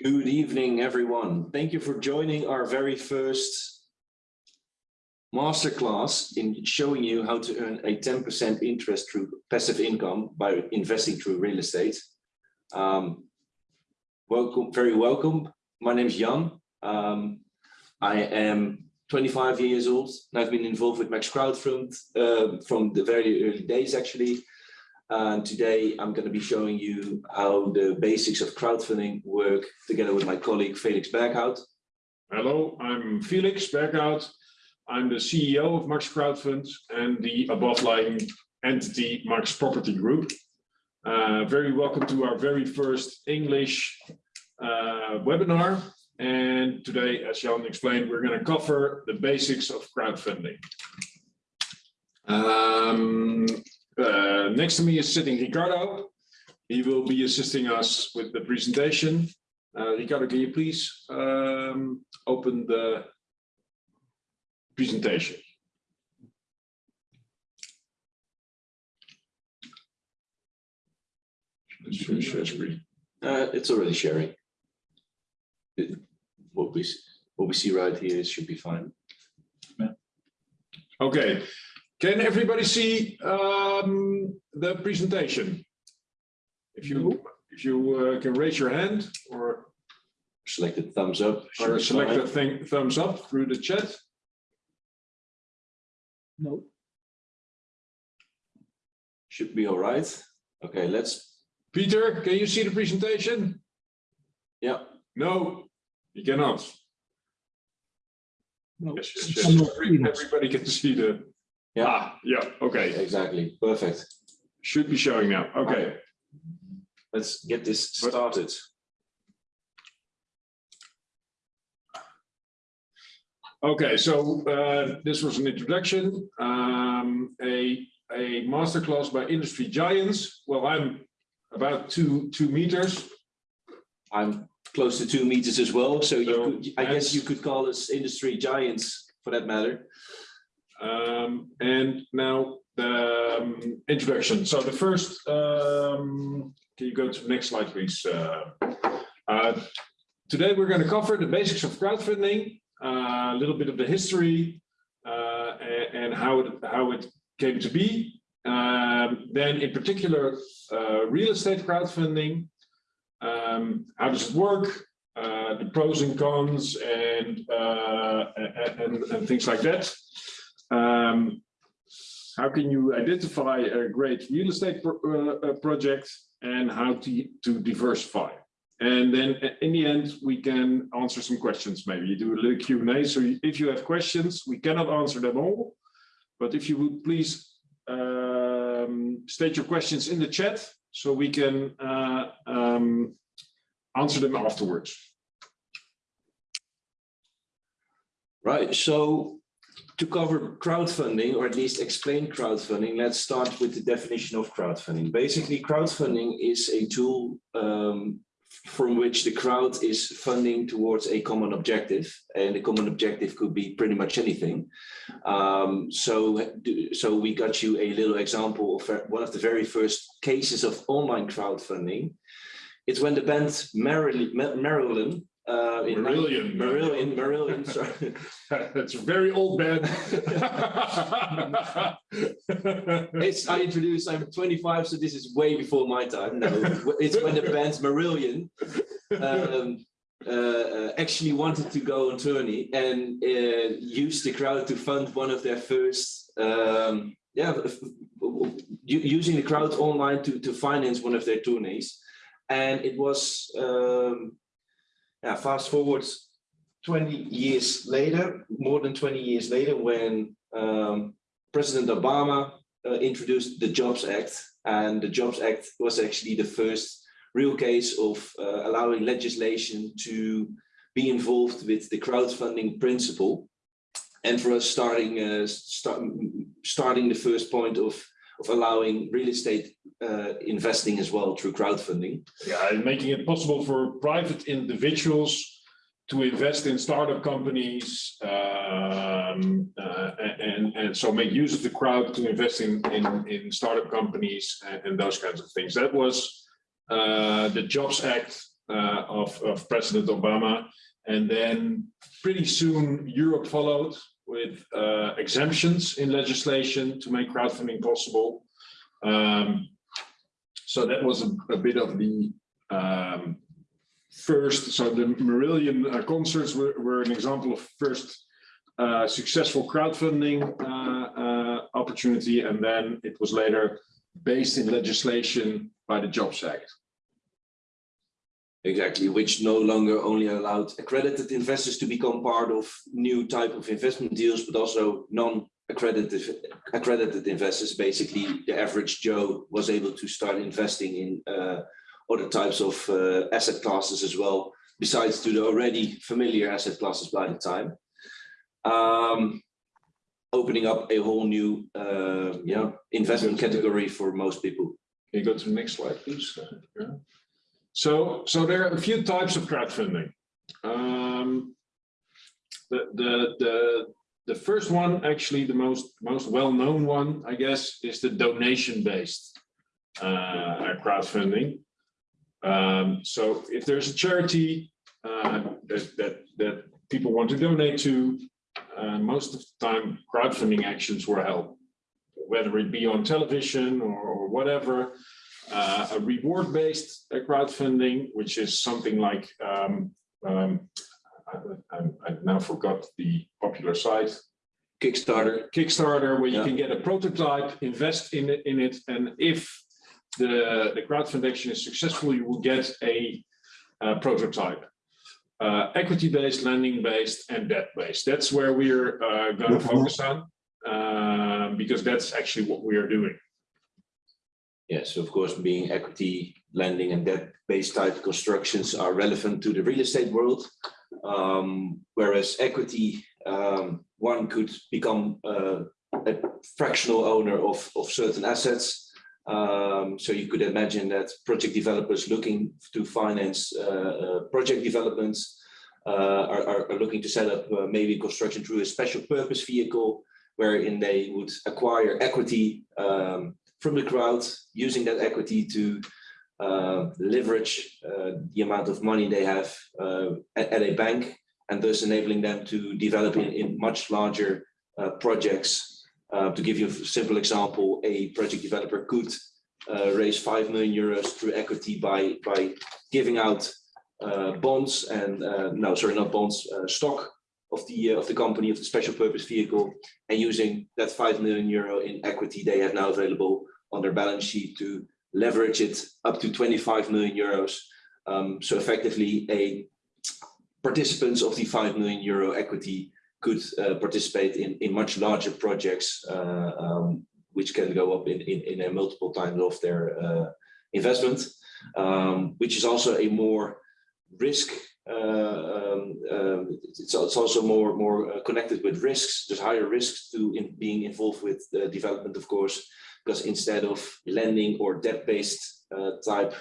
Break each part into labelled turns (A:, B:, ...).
A: Good evening, everyone. Thank you for joining our very first masterclass in showing you how to earn a 10% interest through passive income by investing through real estate. Um, welcome, very welcome. My name is Jan. Um, I am 25 years old and I've been involved with Max Crowdfund uh, from the very early days, actually. And today I'm going to be showing you how the basics of crowdfunding work together with my colleague Felix Berghout.
B: Hello, I'm Felix Berghout. I'm the CEO of Max Crowdfund and the above lying entity Max Property Group. Uh, very welcome to our very first English uh, webinar. And today, as Jan explained, we're going to cover the basics of crowdfunding. Um, uh, next to me is sitting Ricardo. He will be assisting us with the presentation. Uh, Ricardo, can you please um, open the presentation? Share screen.
A: Uh, it's already sharing. It- what we what we see right here should be fine.
B: Okay, can everybody see um, the presentation? If you if you uh, can raise your hand or
A: Select a thumbs up.
B: or select
A: fine.
B: the thing thumbs up through the chat.
C: No.
A: Should be all right. Okay, let's.
B: Peter, can you see the presentation?
A: Yeah,
B: No, you cannot.
C: No.
B: Yes, yes, yes.
C: not
B: Every-
C: seeing it.
B: Everybody can see the.
A: Yeah,
B: Ah, yeah, okay,
A: exactly. Perfect.
B: should be showing now. Okay,
A: Let's get this started.
B: okay. So uh, this was an introduction. Um, a a masterclass by industry giants. Well, I'm about two two meters.
A: I'm close to two meters as well, so you
B: So,
A: could, I guess you could call us industry giants for that matter.
B: Um, and now the um, introduction. So the first, um, can you go to the next slide, please? Uh, uh, today we're going to cover the basics of crowdfunding, uh, a little bit of the history, uh, and, and how it how it came to be. Um, then, in particular, uh, real estate crowdfunding. Um, how does it work? Uh, the pros and cons, and and, and things like that. Um, how can you identify a great real estate pro uh, uh, project and how to, to diversify? And then uh, in the end, we can answer some questions. Maybe you do a little Q&A. So if you have questions, we cannot answer them all. But if you would please um, state your questions in the chat so we can uh, um, answer them afterwards.
A: Right, so to cover crowdfunding, or at least explain crowdfunding, let's start with the definition of crowdfunding. Basically, crowdfunding is a tool um, from which the crowd is funding towards a common objective, and the common objective could be pretty much anything. Um, so, so we got you a little example of one of the very first cases of online crowdfunding. It's when the band Marilyn, Marilyn uh, in
B: Marillion.
A: Marillion, Marillion, sorry.
B: That's a very old band.
A: It's, I introduced, I'm 25, so this is way before my time. No, it's when the band Marillion um, uh, uh, actually wanted to go on tourney and uh, used the crowd to fund one of their first, um, yeah, using the crowd online to, to finance one of their tourneys. And it was, um, yeah, fast forward 20 years later, more than 20 years later, when um, President Obama uh, introduced the Jobs Act, and the Jobs Act was actually the first real case of uh, allowing legislation to be involved with the crowdfunding principle. And for us, starting uh, start, starting the first point of of allowing real estate uh, investing as well through crowdfunding.
B: Yeah, and making it possible for private individuals to invest in startup companies um, uh, and, and so make use of the crowd to invest in, in, in startup companies and, and those kinds of things. That was uh, the Jobs Act uh, of, of President Obama. And then pretty soon Europe followed with uh, exemptions in legislation to make crowdfunding possible. Um, so that was a, a bit of the um, first, so the Marillion uh, concerts were, were an example of first uh, successful crowdfunding uh, uh, opportunity, and then it was later based in legislation by the Jobs Act.
A: Exactly, which no longer only allowed accredited investors to become part of new type of investment deals, but also non-accredited accredited investors. Basically, the average Joe was able to start investing in uh, other types of uh, asset classes as well, besides to the already familiar asset classes by the time. Um, opening up a whole new uh, yeah, investment category for most people.
B: Can you go to the next slide, please? Yeah. So, so there are a few types of crowdfunding. Um, the, the, the, the first one, actually the most, most well-known one, I guess, is the donation-based uh, crowdfunding. Um, so if there's a charity uh, that, that, that people want to donate to, uh, most of the time crowdfunding actions were held, whether it be on television or, or whatever uh, a reward-based uh, crowdfunding, which is something like, um, um, I, I, I, now forgot the popular site.
A: Kickstarter.
B: Kickstarter, where you can get a prototype, invest in it, in it, and if the, the crowdfunding is successful, you will get a, a prototype. Uh, equity-based, lending-based, and debt-based. That's where we're uh, going to focus on, uh, because that's actually what we are doing.
A: Yes, of course, being equity lending and debt-based type constructions are relevant to the real estate world. Um, whereas equity, um, one could become uh, a fractional owner of, of certain assets. Um, so you could imagine that project developers looking to finance uh, uh, project developments uh, are, are, looking to set up uh, maybe construction through a special purpose vehicle wherein they would acquire equity um, from the crowd, using that equity to uh, leverage uh, the amount of money they have uh, at, at, a bank, and thus enabling them to develop in, in much larger uh, projects. Uh, to give you a simple example, a project developer could uh, raise 5 million euros through equity by, by giving out bonds and, no, sorry, not bonds, stock of the of the company of the special purpose vehicle and using that 5 million euro in equity they have now available on their balance sheet to leverage it up to 25 million euros. Um, so effectively, a participants of the 5 million euro equity could uh, participate in, in much larger projects, uh, um, which can go up in, in, in a multiple times of their uh, investment, um, which is also a more risk uh, um, um, it's, it's, also more more uh, connected with risks. There's higher risks to in being involved with the development, of course, because instead of lending or debt-based uh, type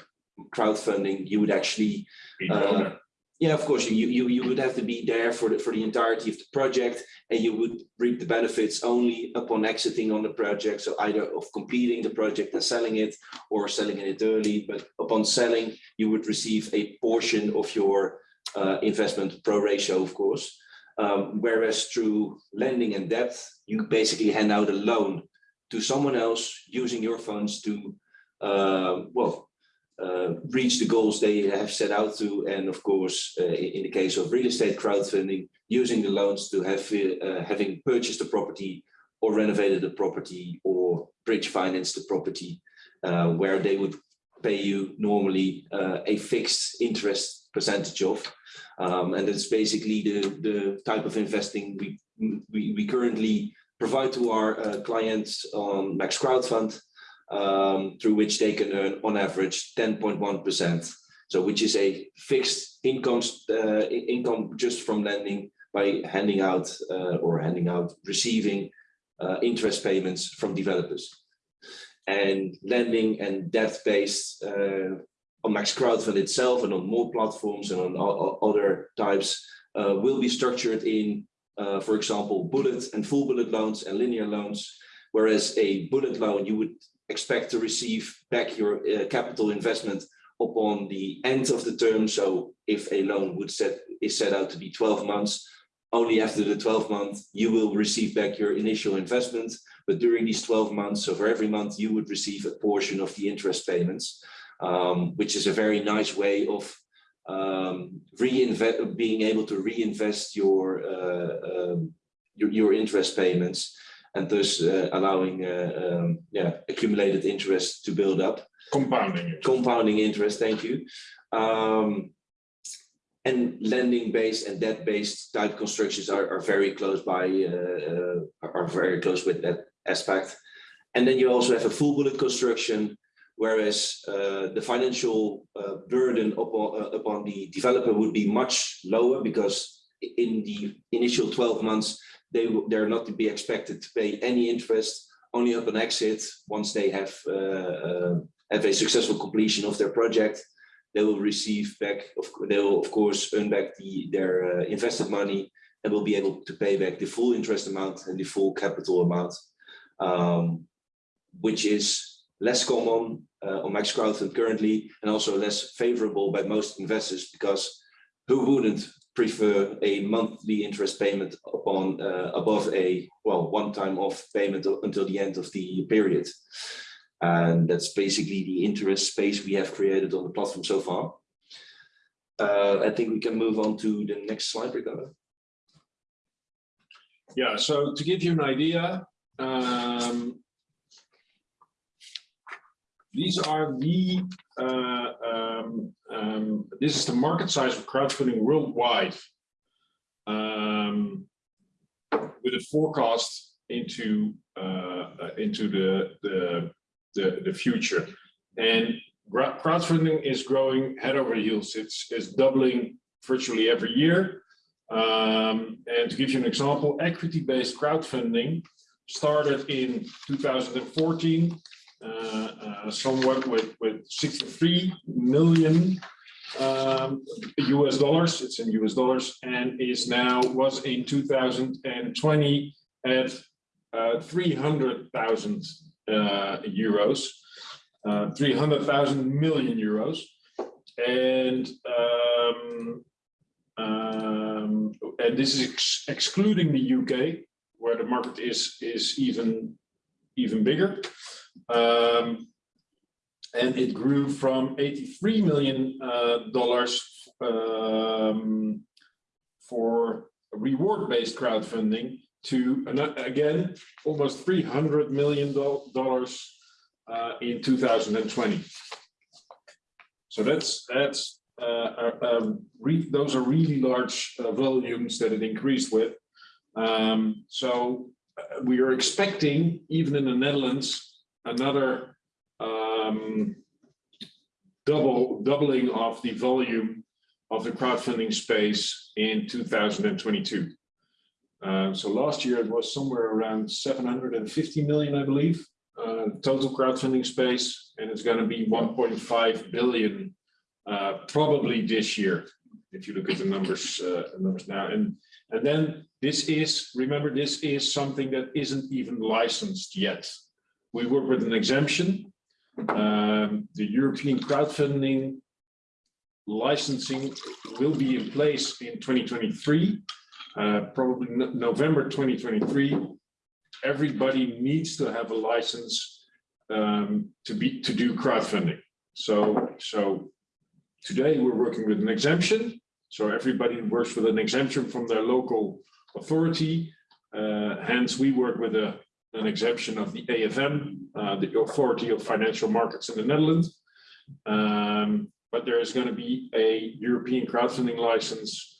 A: crowdfunding, you would actually, uh, yeah, of course, you, you you would have to be there for the for the entirety of the project, and you would reap the benefits only upon exiting on the project. So either of completing the project and selling it, or selling it early. But upon selling, you would receive a portion of your uh, investment pro ratio, of course. Um, whereas through lending and debt, you basically hand out a loan to someone else using your funds to, uh, well, uh, reach the goals they have set out to. And of course, uh, in the case of real estate crowdfunding, using the loans to have uh, having purchased a property or renovated a property or bridge financed the property, uh, where they would pay you normally uh, a fixed interest percentage of. Um, and that's basically the, the type of investing we, we, we currently provide to our uh, clients on Max Crowdfund, um, through which they can earn on average 10.1%. So which is a fixed income, uh, income just from lending by handing out uh, or handing out, receiving interest payments from developers. And lending and debt-based uh, on Max Crowdfund itself and on more platforms and on other types uh, will be structured in uh, for example, bullet and full bullet loans and linear loans, whereas a bullet loan, you would expect to receive back your uh, capital investment upon the end of the term. So if a loan would set, is set out to be 12 months, only after the 12 month, you will receive back your initial investment. But during these 12 months, so for every month, you would receive a portion of the interest payments, um, which is a very nice way of um, reinvest, being able to reinvest your, uh, um, your, your interest payments and thus uh, allowing uh, um, yeah, accumulated interest to build up
B: Compounding. it.
A: compounding interest, thank you. Um, and lending based and debt based type constructions are, are very close by, uh, uh, are very close with that aspect. And then you also have a full bullet construction, whereas uh, the financial uh, burden upon, uh, upon the developer would be much lower because in the initial 12 months, they, they're not to be expected to pay any interest, only upon exit, once they have uh, uh, have a successful completion of their project, they will receive back, of, they will of course earn back the, their uh, invested money and will be able to pay back the full interest amount and the full capital amount, um, which is less common uh, on Max Crowdfund currently and also less favorable by most investors because who wouldn't prefer a monthly interest payment upon uh, above a well one time off payment until the end of the period. And that's basically the interest space we have created on the platform so far. Uh, I think we can move on to the next slide, Ricardo.
B: Yeah, so to give you an idea, um, these are the, uh, um, um, this is the market size of crowdfunding worldwide. Um, with a forecast into, uh, into the, the, the, the future. And crowdfunding is growing head over heels. It's, it's doubling virtually every year. Um, and to give you an example, equity-based crowdfunding started in 2014, uh, uh, somewhat with, with 63 million um, US dollars. It's in US dollars and is now was in 2020 at uh, 300,000 uh, euros, uh, 300,000 million euros. And um, um, and this is ex- excluding the UK, where the market is is even even bigger. Um, and it grew from 83 million uh, dollars um, for reward-based crowdfunding to again almost 300 million dollars uh, in 2020. So that's that's uh, uh, those are really large uh, volumes that it increased with. Um, so uh, we are expecting, even in the Netherlands, another um, double doubling of the volume of the crowdfunding space in 2022. Uh, so last year it was somewhere around 750 million, I believe, uh, total crowdfunding space, and it's going to be 1.5 billion uh, probably this year, if you look at the numbers, uh, numbers now. And, and then this is, remember, this is something that isn't even licensed yet. We work with an exemption. Um, the European crowdfunding licensing will be in place in 2023, uh, probably no- November 2023. Everybody needs to have a license um, to be, to do crowdfunding. So, so Today, we're working with an exemption. So everybody works with an exemption from their local authority. Uh, hence, we work with a, an exemption of the AFM, uh, the Authority of Financial Markets in the Netherlands. Um, but there is going to be a European crowdfunding license.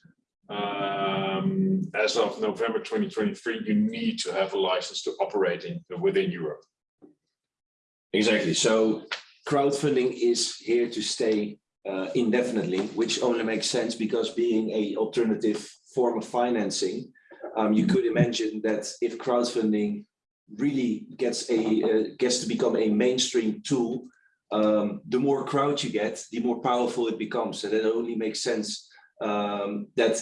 B: Um, as of November 2023, you need to have a license to operate in within Europe.
A: Exactly. So crowdfunding is here to stay uh, indefinitely, which only makes sense because being a alternative form of financing, um, you could imagine that if crowdfunding really gets a uh, gets to become a mainstream tool, um, the more crowd you get, the more powerful it becomes. And it only makes sense um, that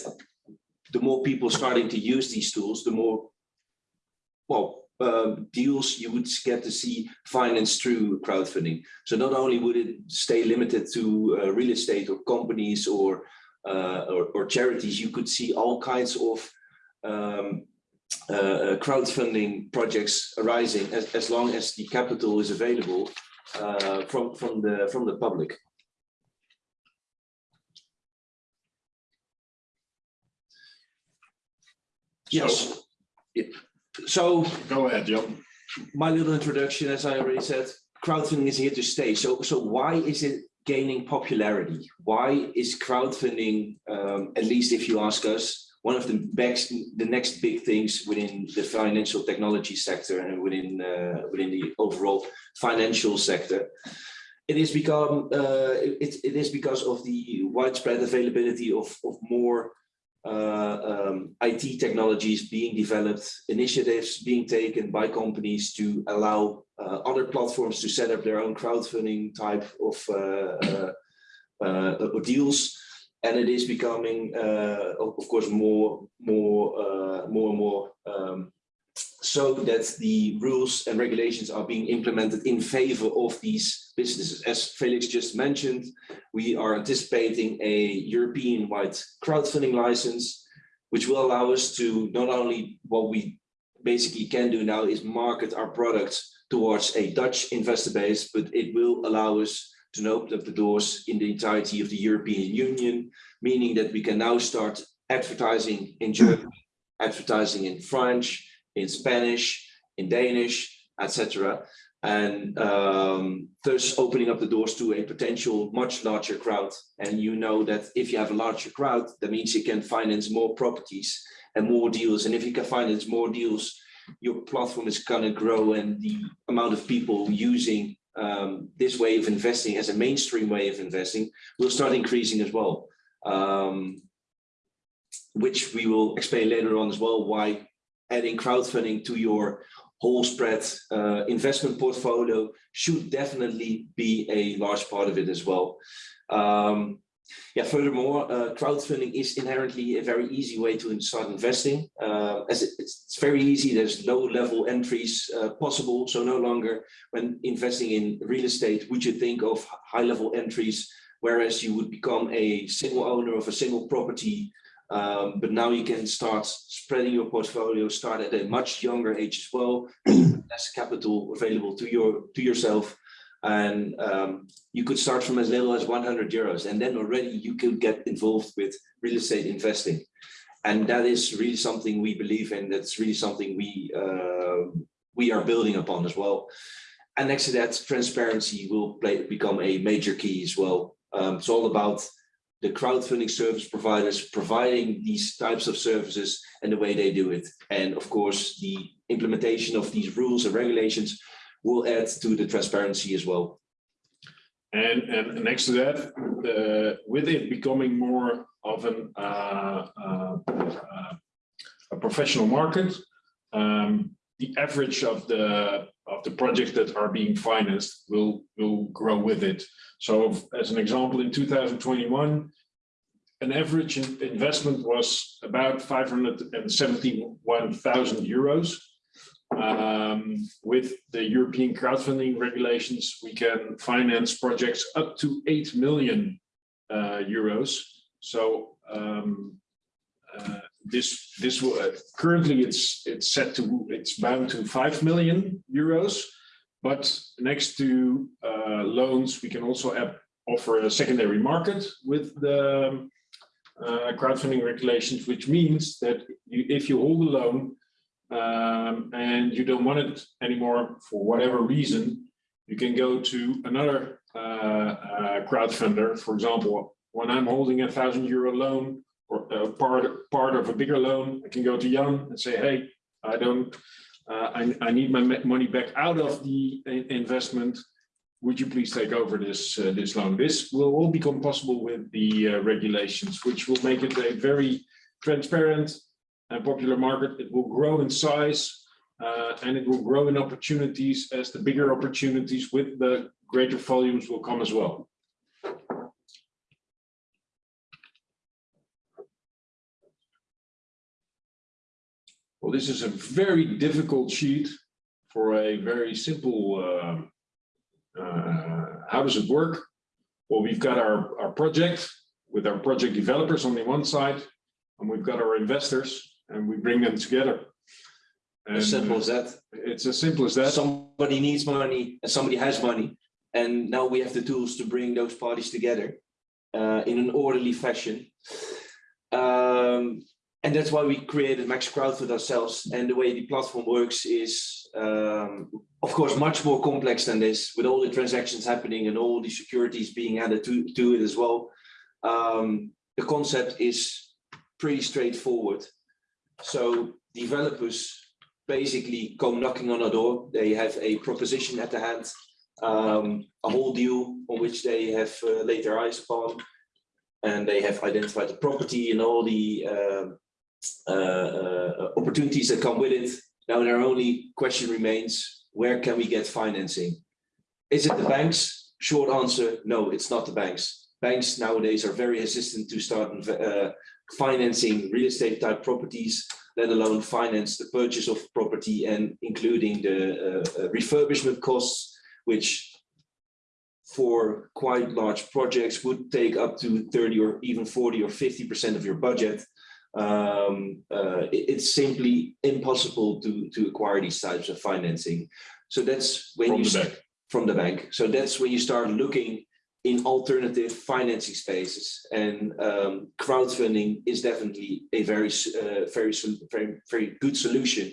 A: the more people starting to use these tools, the more well um, deals you would get to see financed through crowdfunding. So not only would it stay limited to uh, real estate or companies or, uh, or, or charities, you could see all kinds of um, uh, crowdfunding projects arising as, as long as the capital is available uh, from from the from the public. Yes. Yeah. So
B: Go ahead, Jan.
A: my little introduction, as I already said, crowdfunding is here to stay. So, so why is it gaining popularity? Why is crowdfunding, um, at least if you ask us, one of the next, the next big things within the financial technology sector and within uh, within the overall financial sector? It is become uh, it, it is because of the widespread availability of of more uh, um, IT technologies being developed, initiatives being taken by companies to allow uh, other platforms to set up their own crowdfunding type of uh, uh, deals. And it is becoming, uh, of course, more, more, more and more um, so that the rules and regulations are being implemented in favor of these businesses. As Felix just mentioned, we are anticipating a European-wide crowdfunding license, which will allow us to not only what we basically can do now is market our products towards a Dutch investor base, but it will allow us to open up the doors in the entirety of the European Union, meaning that we can now start advertising in German, advertising in French, in Spanish, in Danish, etc. And um, thus opening up the doors to a potential much larger crowd. And you know that if you have a larger crowd, that means you can finance more properties and more deals. And if you can finance more deals, your platform is going to grow and the amount of people using um, this way of investing as a mainstream way of investing will start increasing as well. Um, which we will explain later on as well, why adding crowdfunding to your whole spread uh, investment portfolio should definitely be a large part of it as well. Um, yeah, furthermore, uh, crowdfunding is inherently a very easy way to start investing. Uh, as it, it's, very easy, there's low level entries uh, possible. So no longer when investing in real estate, would you think of high level entries, whereas you would become a single owner of a single property um, but now you can start spreading your portfolio, start at a much younger age as well, less capital available to your to yourself. And um, you could start from as little as 100 euros, and then already you could get involved with real estate investing. And that is really something we believe in. That's really something we uh, we are building upon as well. And next to that, transparency will play, become a major key as well. Um, it's all about the crowdfunding service providers providing these types of services and the way they do it. And of course, the implementation of these rules and regulations will add to the transparency as well.
B: And, and next to that, uh, with it becoming more of an, uh, uh, a professional market, um, the average of the of the projects that are being financed will will grow with it. So as an example, in 2021, an average investment was about 571,000 euros. Um, with the European crowdfunding regulations, we can finance projects up to 8 million uh, euros. So um, uh, this this will uh, currently it's it's set to it's bound to 5 million euros but next to uh, loans, we can also have, offer a secondary market with the uh, crowdfunding regulations, which means that you, if you hold a loan um, and you don't want it anymore for whatever reason, you can go to another uh, uh crowdfunder. For example, when I'm holding a thousand euro loan or uh, part part of a bigger loan, I can go to Jan and say, hey, I don't uh, I, I, need my money back out of the investment. Would you please take over this uh, this loan? This will all become possible with the uh, regulations, which will make it a very transparent and popular market. It will grow in size uh, and it will grow in opportunities as the bigger opportunities with the greater volumes will come as well. Well, this is a very difficult sheet for a very simple, um, uh, how does it work? Well, we've got our, our project with our project developers on the one side, and we've got our investors, and we bring them together.
A: As simple
B: uh,
A: as that.
B: It's as simple as that.
A: Somebody needs money and somebody has money. And now we have the tools to bring those parties together uh, in an orderly fashion. Um, and that's why we created Max Crowd with ourselves. And the way the platform works is, um, of course, much more complex than this, with all the transactions happening and all the securities being added to, to it as well. Um, the concept is pretty straightforward. So developers basically come knocking on our door. They have a proposition at the hand, um, a whole deal on which they have uh, laid their eyes upon. And they have identified the property and all the um, uh, uh, opportunities that come with it. Now, their only question remains, where can we get financing? Is it the banks? Short answer, no, it's not the banks. Banks nowadays are very hesitant to start uh, financing real estate type properties let alone finance the purchase of property and including the uh, uh, refurbishment costs, which for quite large projects would take up to 30 or even 40 or 50% of your budget. Um, uh, it- it's simply impossible to, to acquire these types of financing. So that's when
B: From
A: you
B: the bank.
A: from the bank. So that's when you start looking in alternative financing spaces and um, crowdfunding is definitely a very, uh, very, very, very good solution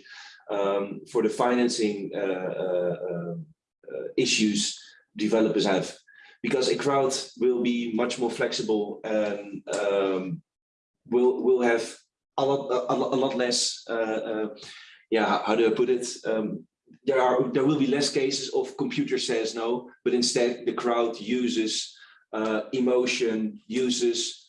A: um, for the financing uh, uh, um, uh, issues developers have. Because a crowd will be much more flexible and um, will will have a lot, a, lot- a lot less, uh, uh, yeah, how- how do I put it? There are there will be less cases of computer says no, but instead the crowd uses uh, emotion, uses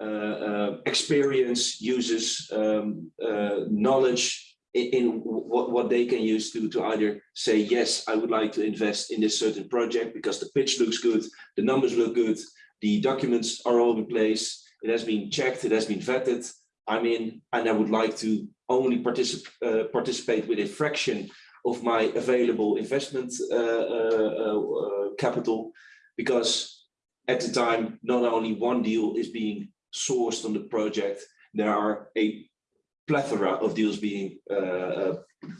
A: uh, uh, experience, uses um, uh, knowledge in, in what, what they can use to, to either say, yes, I would like to invest in this certain project because the pitch looks good, the numbers look good, the documents are all in place, it has been checked, it has been vetted, I'm in, and I would like to only particip uh, participate with a fraction of my available investment uh, uh, uh, capital because at the time not only one deal is being sourced on the project there are a plethora of deals being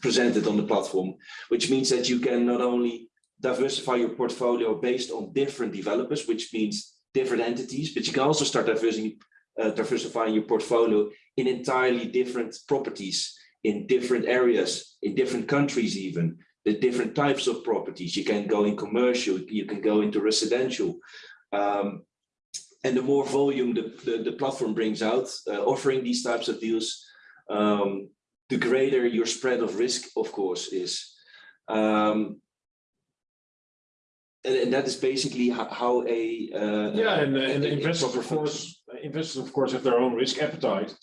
A: presented on the platform which means that you can not only diversify your portfolio based on different developers which means different entities but you can also start diversifying uh, diversifying your portfolio in entirely different properties in different areas, in different countries even, the different types of properties. You can go in commercial, you can go into residential. Um, and the more volume the, the, the platform brings out, uh, offering these types of deals, um, the greater your spread of risk, of course, is. Um, and, and that is basically how, a uh,
B: Yeah, and, uh, and investors, of course, investors, of course, have their own risk appetite.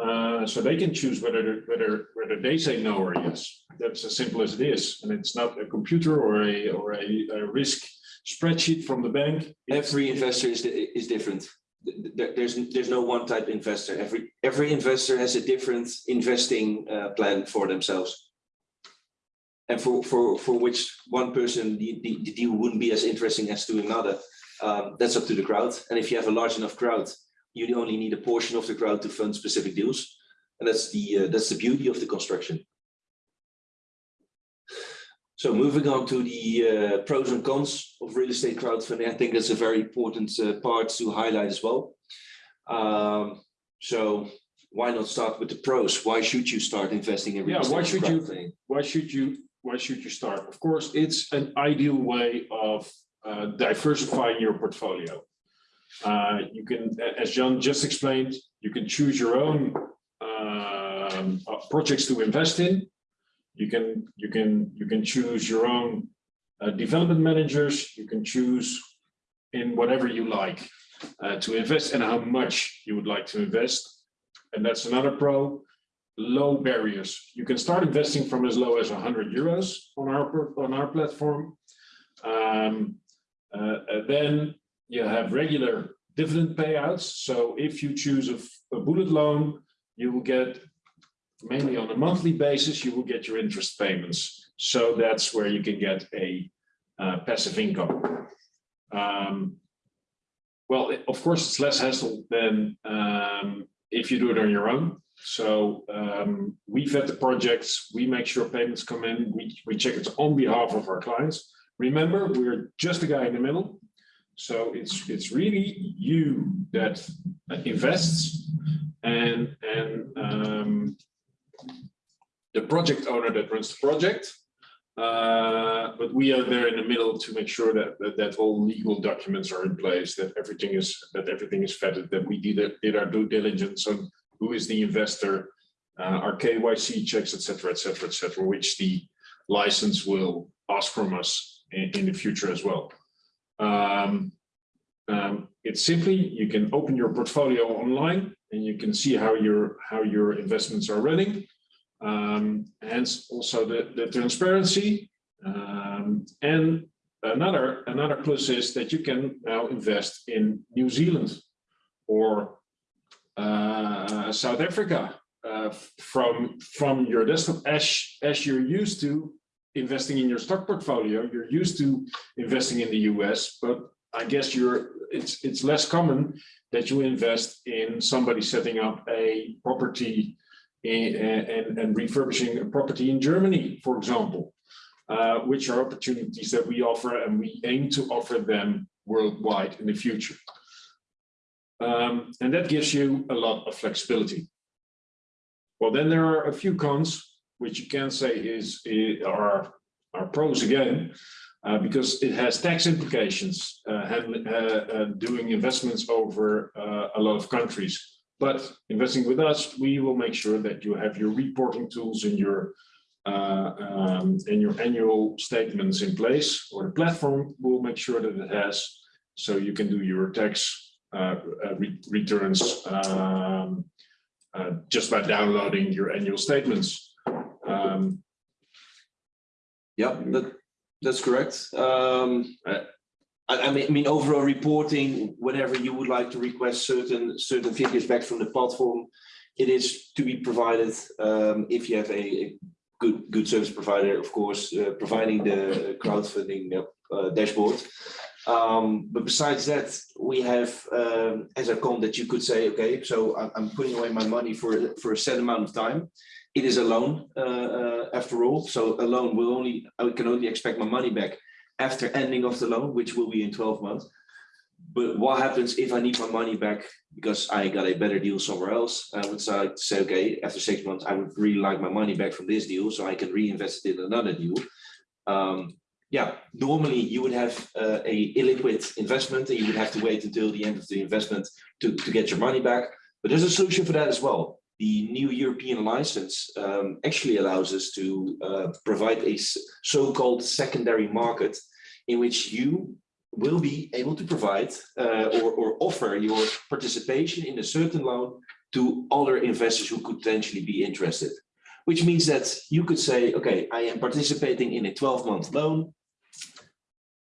B: Uh, so they can choose whether, whether, whether they say no or yes. That's as simple as it is. And it's not a computer or a, or a, a risk spreadsheet from the bank.
A: Every investor is, is different. Th- th- There's, there's no one type investor. Every, every investor has a different investing uh, plan for themselves. And for, for, for which one person, the, the, the deal wouldn't be as interesting as to another. Um, that's up to the crowd. And if you have a large enough crowd, you only need a portion of the crowd to fund specific deals. And that's the, uh, that's the beauty of the construction. So moving on to the uh, pros and cons of real estate crowdfunding, I think that's a very important uh, part to highlight as well. Um, so why not start with the pros? Why should you start investing in real
B: Yeah,
A: estate?
B: why should you-
A: crowdfunding?
B: why should you why should you start of course it's an ideal way of uh, diversifying your portfolio uh, you can as Jan just explained you can choose your own um, uh, projects to invest in you can you can you can choose your own uh, development managers you can choose in whatever you like uh, to invest and how much you would like to invest and that's another pro low barriers. You can start investing from as low as 100 euros on our on our platform. Um, uh, uh, then you have regular dividend payouts. So if you choose a bullet loan, you will get mainly on a monthly basis. You will get your interest payments. So that's where you can get a uh, passive income. Um, well, of course, it's less hassle than um, if you do it on your own. So um, we vet the projects, we make sure payments come in, we, we check it on behalf of our clients. Remember, we're just a guy in the middle. So it's, it's really you that invests and, and um, the project owner that runs the project. Uh, but we are there in the middle to make sure that, that, that all legal documents are in place, that everything is, that everything is vetted, that we did, did our due diligence on who is the investor, uh, our KYC checks, et cetera, et cetera, et cetera, which the license will ask from us in, in the future as well. Um, um, it's simply, you can open your portfolio online and you can see how your, how your investments are running. Um, hence also the, the transparency. Um, and another, another plus is that you can now invest in New Zealand or uh, South Africa uh, from, from your desktop as, as you're used to investing in your stock portfolio. You're used to investing in the US, but I guess you're it's it's less common that you invest in somebody setting up a property in, and, and refurbishing a property in Germany, for example, uh, which are opportunities that we offer and we aim to offer them worldwide in the future. Um, and that gives you a lot of flexibility. Well, then there are a few cons, which you can say is, is are, are pros again, uh, because it has tax implications, uh, uh, uh, doing investments over uh, a lot of countries. But investing with us, we will make sure that you have your reporting tools in your um, in your annual statements in place, or the platform will make sure that it has, so you can do your tax re returns um, just by downloading your annual statements. Um,
A: Yeah, that, that's correct. Um, I, I mean, overall reporting, whenever you would like to request certain, certain figures back from the platform, it is to be provided, um, if you have a, a good, good service provider, of course, uh, providing the crowdfunding uh, dashboard. Um, but besides that, we have um, as a con that you could say, okay, so I'm, I'm putting away my money for, for a set amount of time. It is a loan uh, uh, after all, so a loan will only, I can only expect my money back after ending of the loan, which will be in 12 months. But what happens if I need my money back because I got a better deal somewhere else? I would say, okay, after six months, I would really like my money back from this deal so I can reinvest it in another deal. Um, yeah, normally you would have uh, a illiquid investment and you would have to wait until the end of the investment to, to get your money back. But there's a solution for that as well. The new European license um, actually allows us to uh, provide a so-called secondary market in which you will be able to provide uh, or, or offer your participation in a certain loan to other investors who could potentially be interested. Which means that you could say, okay, I am participating in a 12 month loan.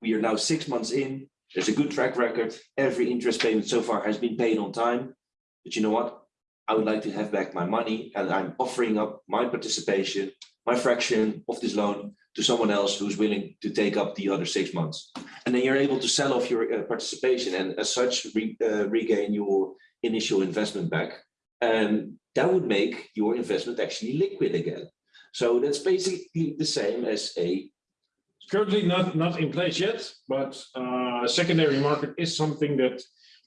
A: We are now six months in, there's a good track record. Every interest payment so far has been paid on time. But you know what? I would like to have back my money and I'm offering up my participation, my fraction of this loan to someone else who's willing to take up the other six months. And then you're able to sell off your uh, participation and as such re, uh, regain your initial investment back. And that would make your investment actually liquid again. So that's basically the same as a
B: currently not not in place yet, but uh, secondary market is something that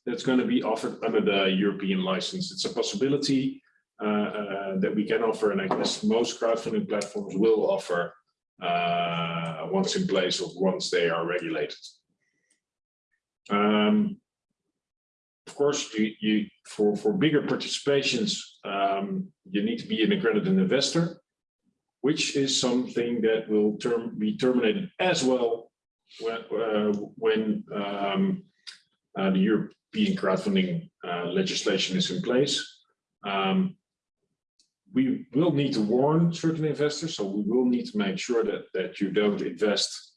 B: that's going to be offered under the European license. It's a possibility uh, uh, that we can offer, and I guess most crowdfunding platforms will offer uh, once in place or once they are regulated. Um, of course, you, you for for bigger participations, um, you need to be an accredited investor which is something that will term, be terminated as well when, uh, when um, uh, the European crowdfunding uh, legislation is in place. Um, we will need to warn certain investors, so we will need to make sure that, that you don't invest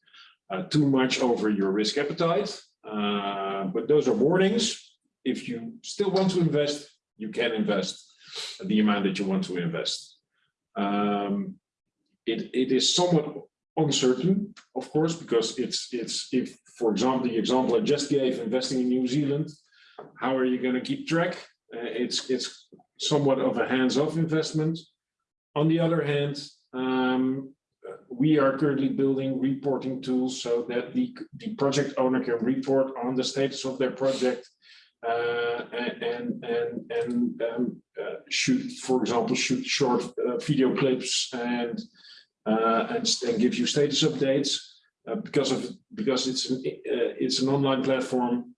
B: uh, too much over your risk appetite. Uh, but those are warnings. If you still want to invest, you can invest the amount that you want to invest. Um, it, it is somewhat uncertain, of course, because it's, it's, if, for example, the example I just gave, investing in New Zealand, how are you going to keep track? Uh, it's, it's somewhat of a hands-off investment. On the other hand, um, we are currently building reporting tools so that the, the project owner can report on the status of their project uh, and and and um, uh, shoot, for example, shoot short uh, video clips and uh, and, and give you status updates uh, because of because it's an uh, it's an online platform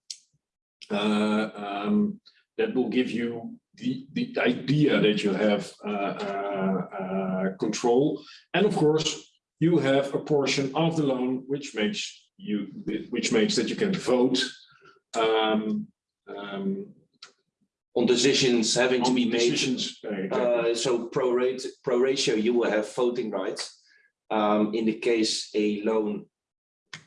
B: uh, um, that will give you the the idea that you have uh, uh, uh, control, and of course you have a portion of the loan which makes you which makes that you can vote. Um, um,
A: On decisions having to be made,
B: decisions. exactly.
A: uh, so pro rate, pro ratio, you will have voting rights. Um, in the case a loan,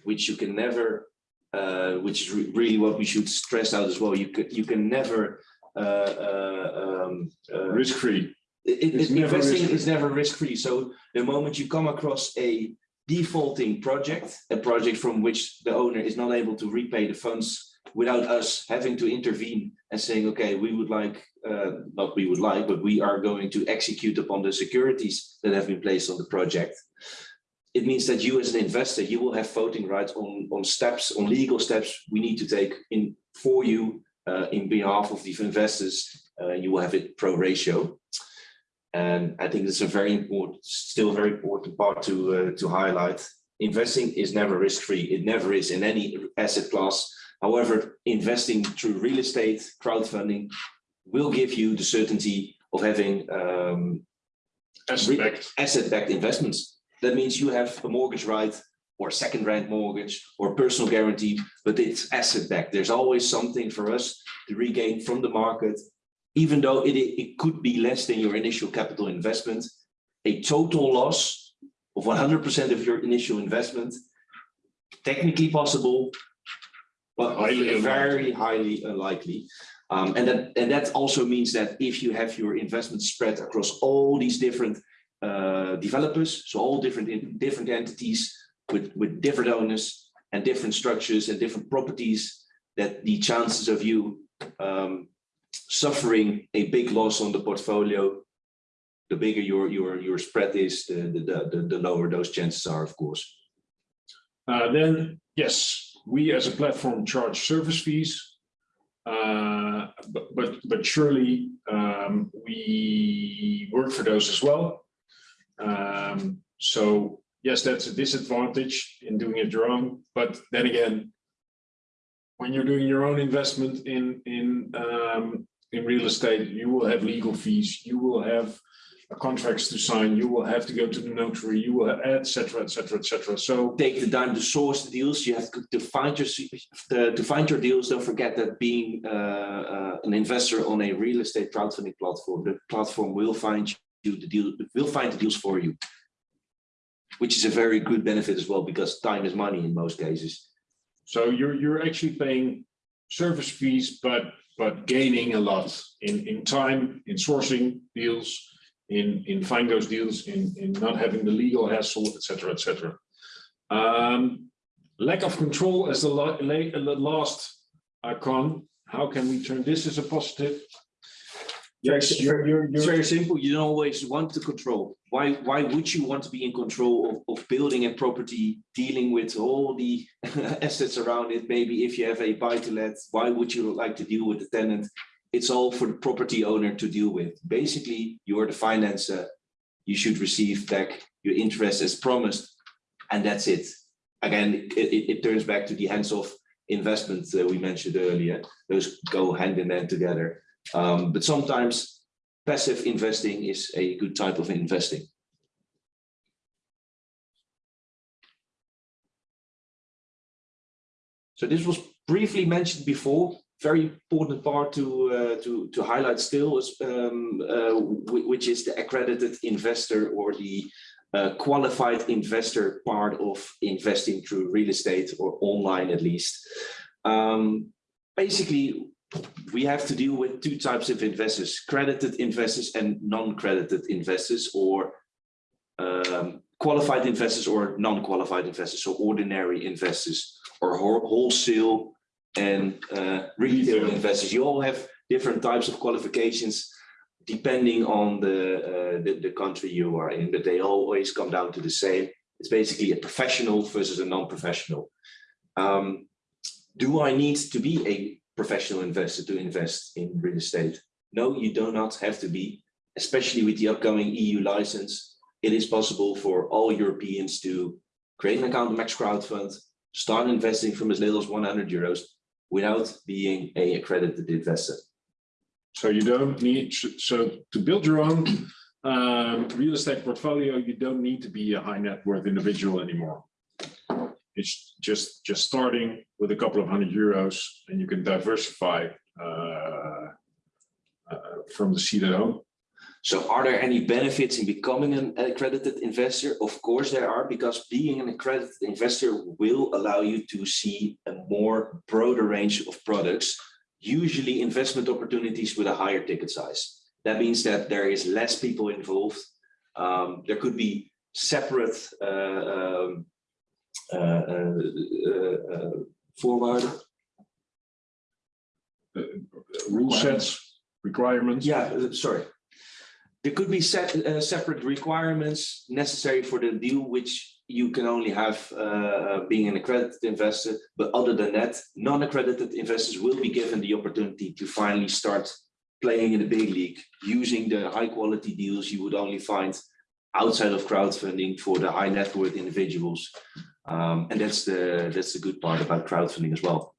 A: which you can never, uh, which is re- really what we should stress out as well, you could, you can never, uh, uh, um, uh,
B: Risk-free.
A: it, it-
B: It's never
A: investing
B: risk-free.
A: is never risk-free. So the moment you come across a defaulting project, a project from which the owner is not able to repay the funds without us having to intervene and saying, okay, we would like, uh, not we would like, but we are going to execute upon the securities that have been placed on the project. It means that you as an investor, you will have voting rights on, on steps, on legal steps we need to take in for you uh, in behalf of the investors. Uh, you will have it pro ratio. And I think it's a very important, still a very important part to uh, to highlight. Investing is never risk-free. It never is in any asset class. However, investing through real estate, crowdfunding will give you the certainty of having um, asset-backed investments. That means you have a mortgage right or second rent mortgage or personal guarantee, but it's asset-backed. There's always something for us to regain from the market, even though it, it could be less than your initial capital investment. A total loss of 100% of your initial investment, technically possible, but
B: Highly unlikely.
A: very highly unlikely. Um, and that and that also means that if you have your investment spread across all these different uh, developers, so all different in, different entities with with different owners and different structures and different properties, that the chances of you um, suffering a big loss on the portfolio, the bigger your your your spread is, the the the, the lower those chances are, of course.
B: Uh, then, yes, we as a platform charge service fees. Uh, but, but, but surely, um, we work for those as well. Um, so yes, that's a disadvantage in doing it your own, but then again, when you're doing your own investment in, in, um, in real estate, you will have legal fees, you will have contracts to sign, you will have to go to the notary, you will, etc. etc. et cetera, et cetera. So
A: take the time to source the deals. You have to, find your to, to find your deals. Don't forget that being uh, uh, an investor on a real estate crowdfunding platform, the platform will find the deal. we'll find the deals for you, which is a very good benefit as well because time is money in most cases.
B: So you're, you're actually paying service fees, but, but gaining a lot in, in time, in sourcing deals, in, in find those deals, in, in not having the legal hassle, et cetera, et cetera. Um, lack of control as the last icon. how can we turn this as a positive? Yes, you're, you're,
A: It's
B: you're,
A: very simple. You don't always want to control. Why, why would you want to be in control of, of building a property, dealing with all the assets around it? Maybe if you have a buy to let, why would you like to deal with the tenant? It's all for the property owner to deal with. Basically, you're the financer. You should receive back your interest as promised. And that's it. Again, it, it, it turns back to the hands-off investment that we mentioned earlier. Those go hand in hand together. Um, but sometimes passive investing is a good type of investing. So this was briefly mentioned before, very important part to uh, to to highlight still is um, uh, which is the accredited investor or the uh, qualified investor part of investing through real estate or online at least. Um, basically, we have to deal with two types of investors, credited investors and non-credited investors or um, qualified investors or non-qualified investors, so ordinary investors or wholesale and uh, retail investors. You all have different types of qualifications depending on the, uh, the, the country you are in, but they always come down to the same. It's basically a professional versus a non-professional. Um, do I need to be a professional investor to invest in real estate? No, you do not have to be, especially with the upcoming EU license. It is possible for all Europeans to create an account in Max start investing from as little as 100 euros without being a accredited investor.
B: So you don't need, so to build your own um, real estate portfolio, you don't need to be a high net worth individual anymore. It's just, just starting with a couple of hundred euros and you can diversify uh, uh, from the seed at home.
A: So are there any benefits in becoming an accredited investor? Of course there are, because being an accredited investor will allow you to see a more broader range of products, usually investment opportunities with a higher ticket size. That means that there is less people involved. Um, there could be separate uh, um, uh, uh, uh, uh, forward.
B: Rule sets, requirements.
A: Yeah, sorry. There could be set, uh, separate requirements necessary for the deal, which you can only have uh, uh, being an accredited investor. But other than that, non-accredited investors will be given the opportunity to finally start playing in the big league, using the high quality deals you would only find outside of crowdfunding for the high net worth individuals. Um, and that's the that's the good part about crowdfunding as well.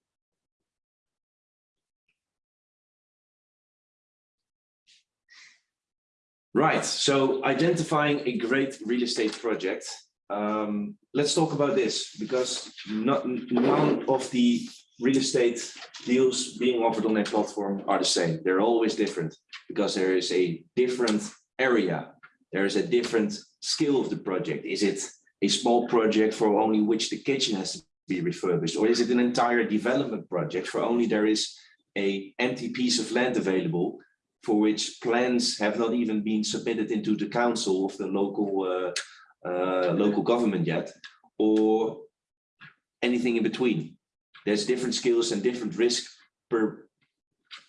A: Right, so identifying a great real estate project. Um, let's talk about this because not, none of the real estate deals being offered on a platform are the same. They're always different because there is a different area. There is a different scale of the project. Is it a small project for only which the kitchen has to be refurbished? Or is it an entire development project for only there is a empty piece of land available for which plans have not even been submitted into the council of the local uh, uh, local government yet, or anything in between. There's different skills and different risk per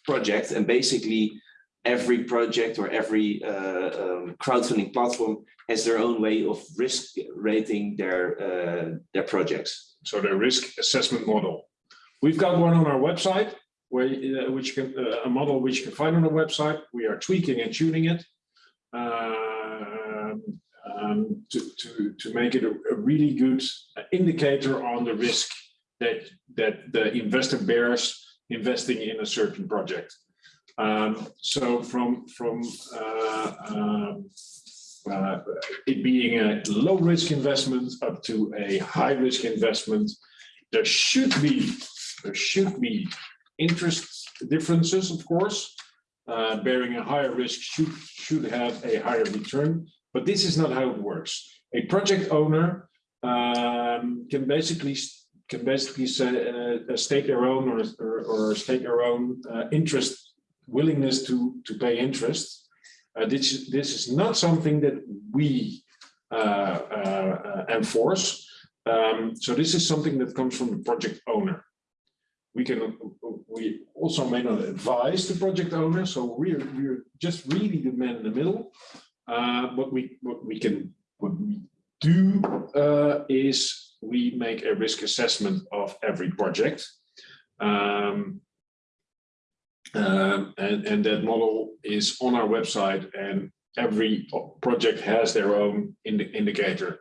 A: project, and basically every project or every uh, um, crowdfunding platform has their own way of risk rating their uh, their projects.
B: So the risk assessment model. We've got one on our website where uh, which can uh, a model which you can find on the website. We are tweaking and tuning it um, um, to, to, to make it a, a really good indicator on the risk that that the investor bears investing in a certain project. Um, so from from uh, um, uh, it being a low risk investment up to a high risk investment, there should be there should be interest differences, of course. Uh, bearing a higher risk should should have a higher return, but this is not how it works. A project owner um, can basically can basically say, uh, stake their own or, or, or stake their own uh, interest willingness to to pay interest. Uh, this is this is not something that we uh, uh, enforce. Um, so this is something that comes from the project owner. We can we also may not advise the project owner so we're we're just really the man in the middle. Uh what we what we can what we do uh is we make a risk assessment of every project. Um um, and and that model is on our website and every project has their own indi indicator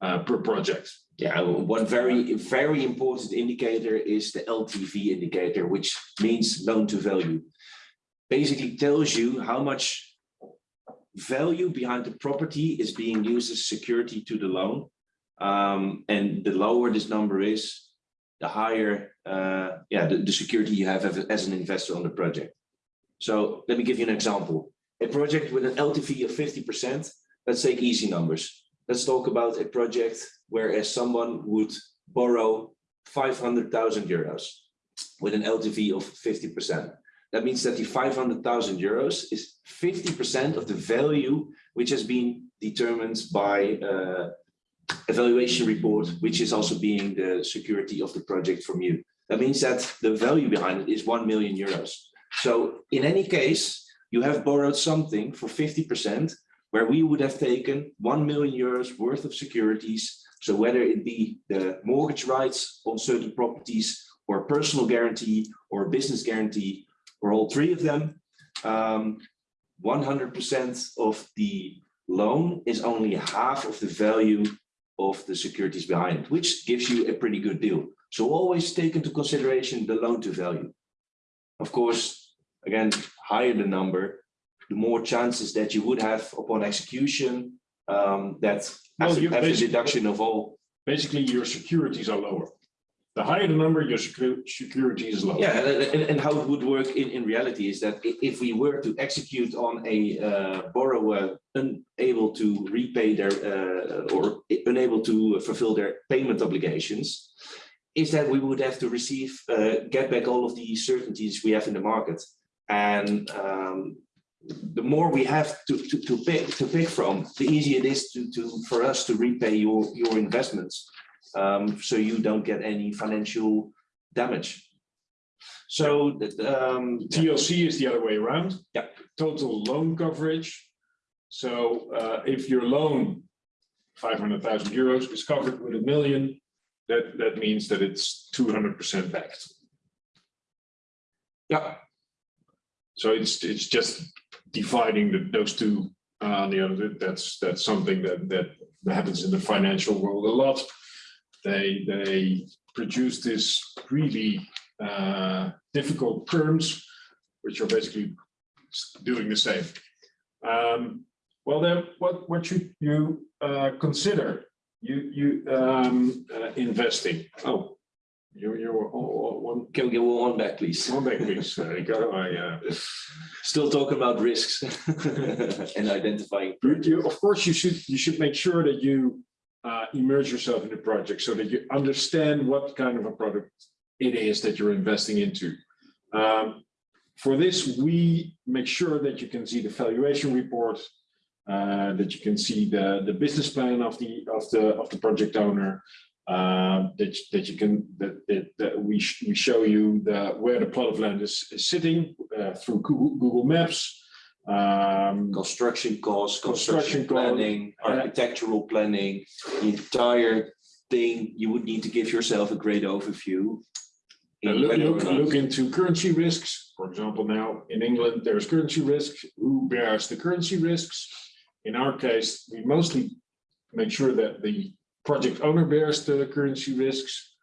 B: uh, per project
A: Yeah, one very, very important indicator is the LTV indicator, which means loan to value. Basically tells you how much value behind the property is being used as security to the loan. Um, and the lower this number is, the higher, uh, yeah, the, the security you have as an investor on the project. So let me give you an example. A project with an LTV of 50%, let's take easy numbers. Let's talk about a project whereas someone would borrow 500,000 euros with an LTV of 50%. That means that the 500,000 euros is 50% of the value which has been determined by uh, evaluation report, which is also being the security of the project from you. That means that the value behind it is 1 million euros. So in any case, you have borrowed something for 50% where we would have taken 1 million euros worth of securities. So whether it be the mortgage rights on certain properties or personal guarantee or business guarantee or all three of them, um, 100% of the loan is only half of the value of the securities behind it, which gives you a pretty good deal. So always take into consideration the loan to value. Of course, again, higher the number, the more chances that you would have upon execution, um, that
B: Well,
A: after after deduction of all.
B: Basically, your securities are lower. The higher the number, your secu- security is lower.
A: Yeah, and, and, and how it would work in, in reality is that if we were to execute on a uh, borrower unable to repay their uh, or unable to fulfill their payment obligations, is that we would have to receive, uh, get back all of the certainties we have in the market. And um, the more we have to, to, to pick to pick from, the easier it is to, to for us to repay your, your investments. Um, so you don't get any financial damage. So um,
B: TLC is the other way around.
A: Yeah.
B: Total loan coverage. So uh, if your loan, five hundred thousand euros is covered with a million, that, that means that it's two hundred percent backed.
A: yeah,
B: So it's, it's just dividing the, those two, uh, the other, that's, that's something that, that happens in the financial world a lot. They, they produce this really, uh, difficult terms, which are basically doing the same. Um, well, then, what, what should you, uh, consider? You, you, um, uh, investing, oh, you're, you're, oh, one,
A: can we get one back, please?
B: one back, please, there you go, I, uh,
A: Still talking about risks and identifying.
B: You, you, of course, you should, you should make sure that you uh, immerse yourself in the project so that you understand what kind of a product it is that you're investing into. Um, for this, we make sure that you can see the valuation report, uh, that you can see the, the business plan of the, of the, of the project owner, uh, that, that you can, that, that, that we, sh- we show you the, where the plot of land is, is sitting uh, through Google, Google Maps. Um,
A: Construction costs,
B: Construction
A: construction
B: cost,
A: planning, architectural planning, the entire thing, you would need to give yourself a great overview. In
B: Look, look, look into currency risks. For example, now in England, there's currency risk. Who bears the currency risks? In our case, we mostly make sure that the project owner bears the currency risks.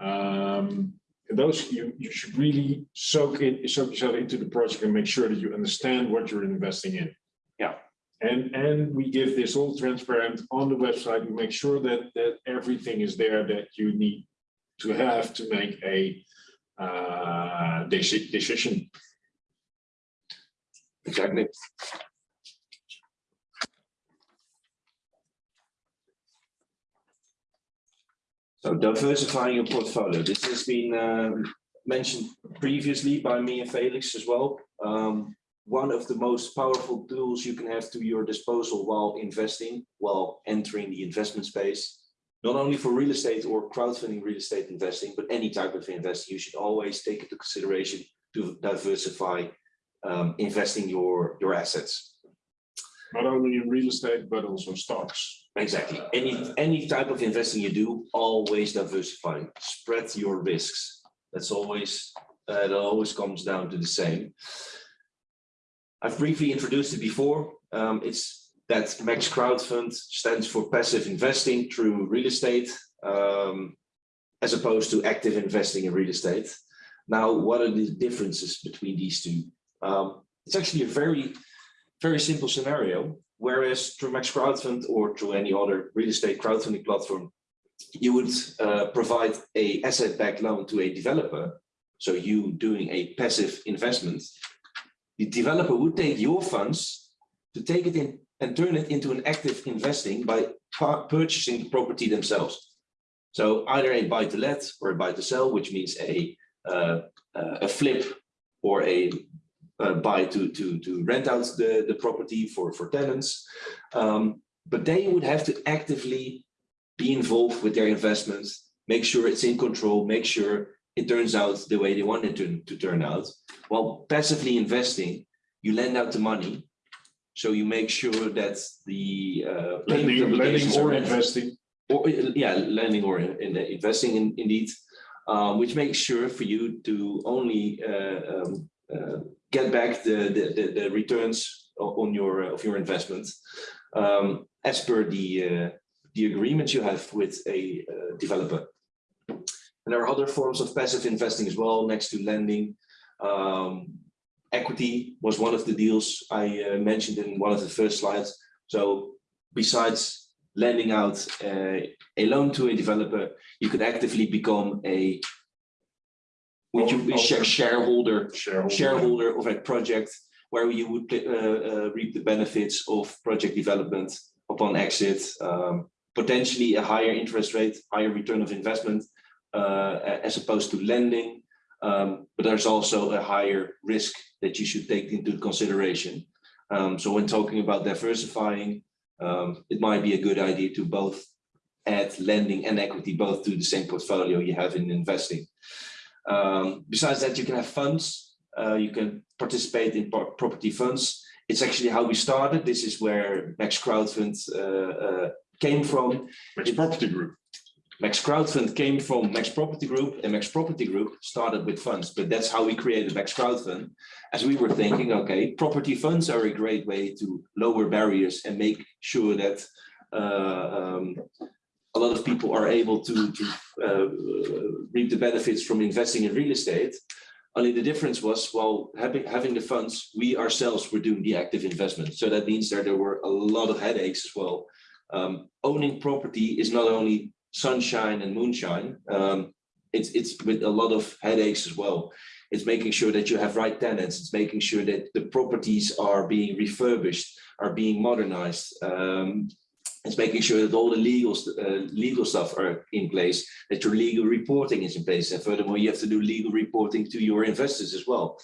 B: Um, those you, you should really soak in, soak yourself into the project and make sure that you understand what you're investing in.
A: Yeah.
B: And, and we give this all transparent on the website. We make sure that, that everything is there that you need to have to make a uh, deci- decision.
A: Exactly. So diversifying your portfolio, this has been um, mentioned previously by me and Felix as well. Um, One of the most powerful tools you can have to your disposal while investing, while entering the investment space. Not only for real estate or crowdfunding real estate investing, but any type of investing, you should always take into consideration to diversify um, investing your, your assets.
B: Not only in real estate, but also stocks.
A: Exactly. Any, any type of investing you do, always diversify, spread your risks. That's always, uh, it always comes down to the same. I've briefly introduced it before. Um, it's that Max Crowdfund stands for passive investing through real estate, um, as opposed to active investing in real estate. Now, what are the differences between these two? Um, it's actually a very, very simple scenario. Whereas through Max Crowdfund or through any other real estate crowdfunding platform, you would uh, provide a asset-backed loan to a developer. So you doing a passive investment, the developer would take your funds to take it in and turn it into an active investing by purchasing the property themselves. So either a buy to let or a buy to sell, which means a uh, uh, a flip or a uh, buy to to to rent out the the property for for tenants. Um, but they would have to actively be involved with their investments, make sure it's in control, make sure it turns out the way they want it to, to turn out. While passively investing, you lend out the money. So you make sure that the uh,
B: Lending, lending or investing.
A: Or, yeah, lending or in, in investing in, indeed, um, which makes sure for you to only uh, um, uh, get back the, the, the, the returns on your, of your investment um, as per the, uh, the agreements you have with a uh, developer. And there are other forms of passive investing as well, next to lending. Um, equity was one of the deals I uh, mentioned in one of the first slides. So besides lending out uh, a loan to a developer, you could actively become a would you be share- shareholder
B: Shareholder.
A: shareholder of a project where you would uh, uh, reap the benefits of project development upon exit, um, potentially a higher interest rate, higher return of investment, uh, as opposed to lending. Um, but there's also a higher risk that you should take into consideration. Um, so when talking about diversifying, um, it might be a good idea to both add lending and equity both to the same portfolio you have in investing. Um, besides that, you can have funds. Uh, you can participate in property funds. It's actually how we started. This is where Max Crowdfund uh, uh, came from.
B: Which property group?
A: Max Crowdfund came from Max Property Group and Max Property Group started with funds, but that's how we created Max Crowdfund. As we were thinking, okay, property funds are a great way to lower barriers and make sure that uh, um, a lot of people are able to, to uh, reap the benefits from investing in real estate. Only the difference was, well, having, having the funds, we ourselves were doing the active investment. So that means that there were a lot of headaches as well. Um, owning property is not only sunshine and moonshine. Um, it's, it's with a lot of headaches as well. It's making sure that you have right tenants. It's making sure that the properties are being refurbished, are being modernized. Um, it's making sure that all the legal, uh, legal stuff are in place, that your legal reporting is in place. And furthermore, you have to do legal reporting to your investors as well.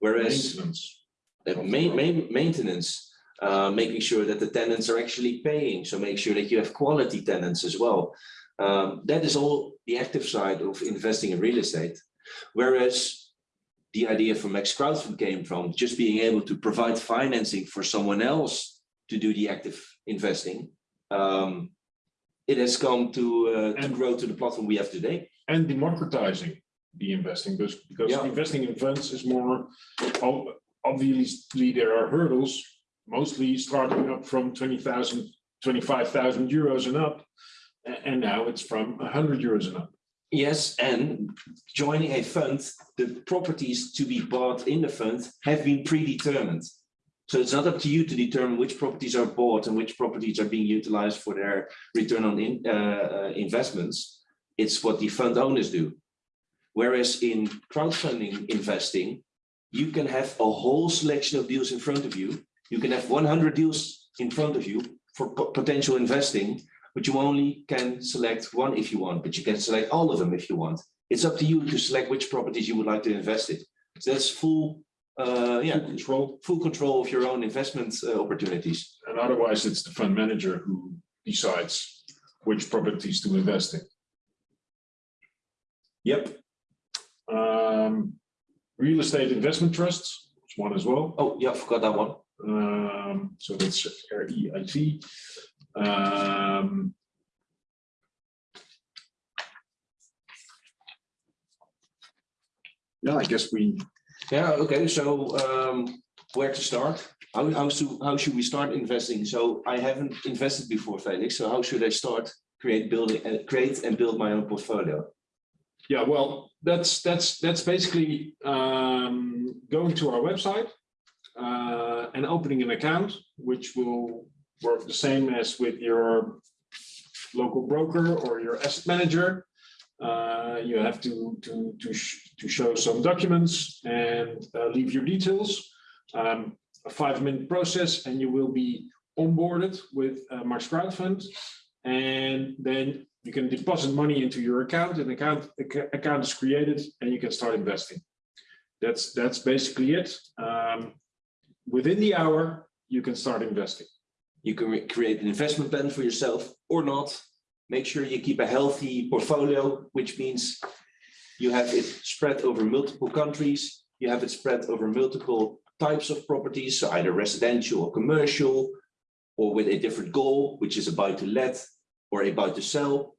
A: Whereas
B: Maintenance.
A: uh, main, main, maintenance, uh, making sure that the tenants are actually paying. So make sure that you have quality tenants as well. Um, that is all the active side of investing in real estate. Whereas the idea from Max Crowdfund came from just being able to provide financing for someone else to do the active investing. Um, it has come to, uh, to grow to the platform we have today.
B: And democratizing the investing, because, because
A: Yeah.
B: investing in funds is more, obviously, there are hurdles, mostly starting up from 20,000, 25,000 euros and up. And now it's from hundred euros and up.
A: Yes, and joining a fund, the properties to be bought in the fund have been predetermined. So it's not up to you to determine which properties are bought and which properties are being utilized for their return on in, uh, uh, investments. It's what the fund owners do. Whereas in crowdfunding investing, you can have a whole selection of deals in front of you. You can have one hundred deals in front of you for potential investing, but you only can select one if you want, but you can select all of them if you want. It's up to you to select which properties you would like to invest in. So that's full, uh, yeah,
B: Full Control,
A: full control of your own investment uh, opportunities.
B: and otherwise it's the fund manager who decides which properties to invest in.
A: Yep.
B: Um, real estate investment trusts, is one as well.
A: Oh, yeah, I forgot that one.
B: Um, so that's R E I T. Um. Yeah, I guess we,
A: Yeah, okay, so um, where to start? How, how should, how should we start investing? So I haven't invested before, Felix, so how should I start create building, uh, create and build my own portfolio?
B: yeah, well, that's, that's, that's basically um, going to our website. Uh, and opening an account, which will work the same as with your local broker or your asset manager. Uh, you have to, to, to, sh- to show some documents and uh, leave your details. Um, a five-minute process and you will be onboarded with uh, Max Crowdfund. And then you can deposit money into your account, an account, acc- account is created and you can start investing. That's, that's basically it. Um, within the hour, you can start investing.
A: You can create an investment plan for yourself or not. Make sure you keep a healthy portfolio, which means you have it spread over multiple countries, you have it spread over multiple types of properties, so either residential or commercial, or with a different goal, which is about to let or about to sell.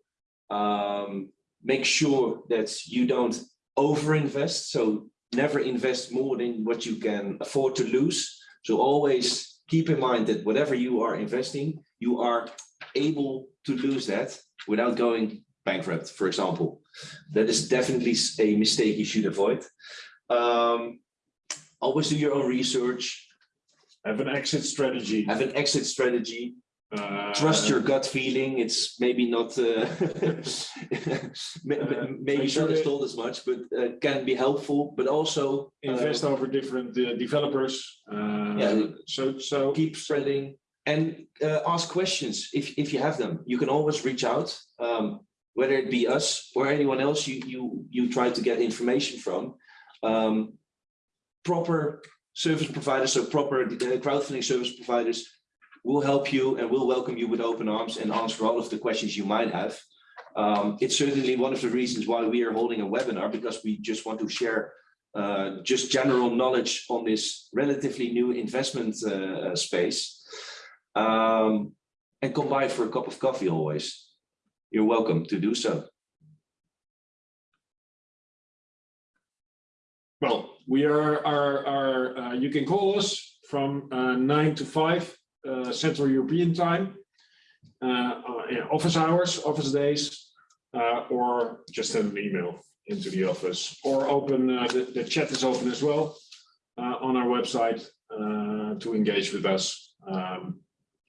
A: Um, make sure that you don't overinvest, so never invest more than what you can afford to lose. So always keep in mind that whatever you are investing, you are able to lose that without going bankrupt, for example. That is definitely a mistake you should avoid. Um, always do your own research,
B: Have an exit strategy.
A: have an exit strategy,
B: uh,
A: trust your gut feeling. It's maybe not, uh, may-
B: Uh,
A: maybe
B: sure
A: not as told as much, but uh, can be helpful, but also uh,
B: Invest over different uh, developers. uh,
A: Yeah.
B: So, so.
A: keep spreading and uh, ask questions if, if you have them. You can always reach out, um, whether it be us or anyone else you, you, you try to get information from. Um, proper service providers, so proper uh, crowdfunding service providers will help you and will welcome you with open arms and answer all of the questions you might have. Um, it's certainly one of the reasons why we are holding a webinar because we just want to share uh, just general knowledge on this relatively new investment uh, space. Um, and come by for a cup of coffee always. You're welcome to do so.
B: Well, we are, are, are, uh, you can call us from uh, nine to five uh, Central European time. Uh, uh, office hours, office days, uh, or just send an email into the office or open, the, the chat is open as well on our website to engage with us. Um,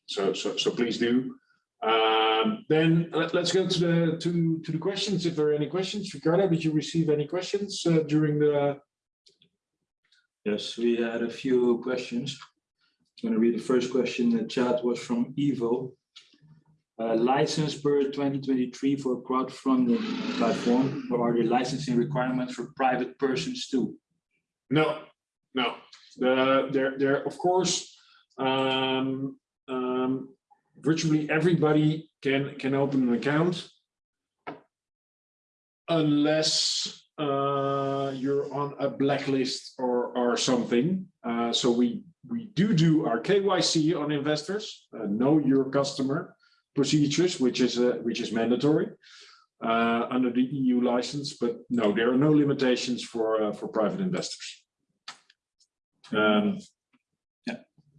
B: so, so, so please do. Um, then let, us go to the to to the questions. If there are any questions, Ricardo, did you receive any questions uh, during the
C: Yes, we had a few questions. I'm going to read the first question. The chat was from Evo. Uh, license per 2023 for crowdfunding platform, or are the licensing requirements for private persons too?
B: No, no. The, there, there, of course, um, um, virtually everybody can, can open an account. Unless uh, you're on a blacklist or, or something. Uh, so we, we do do our KYC on investors, uh, know your customer procedures, which is, uh, which is mandatory uh, under the EU license, but no, there are no limitations for, uh, for private investors. Um,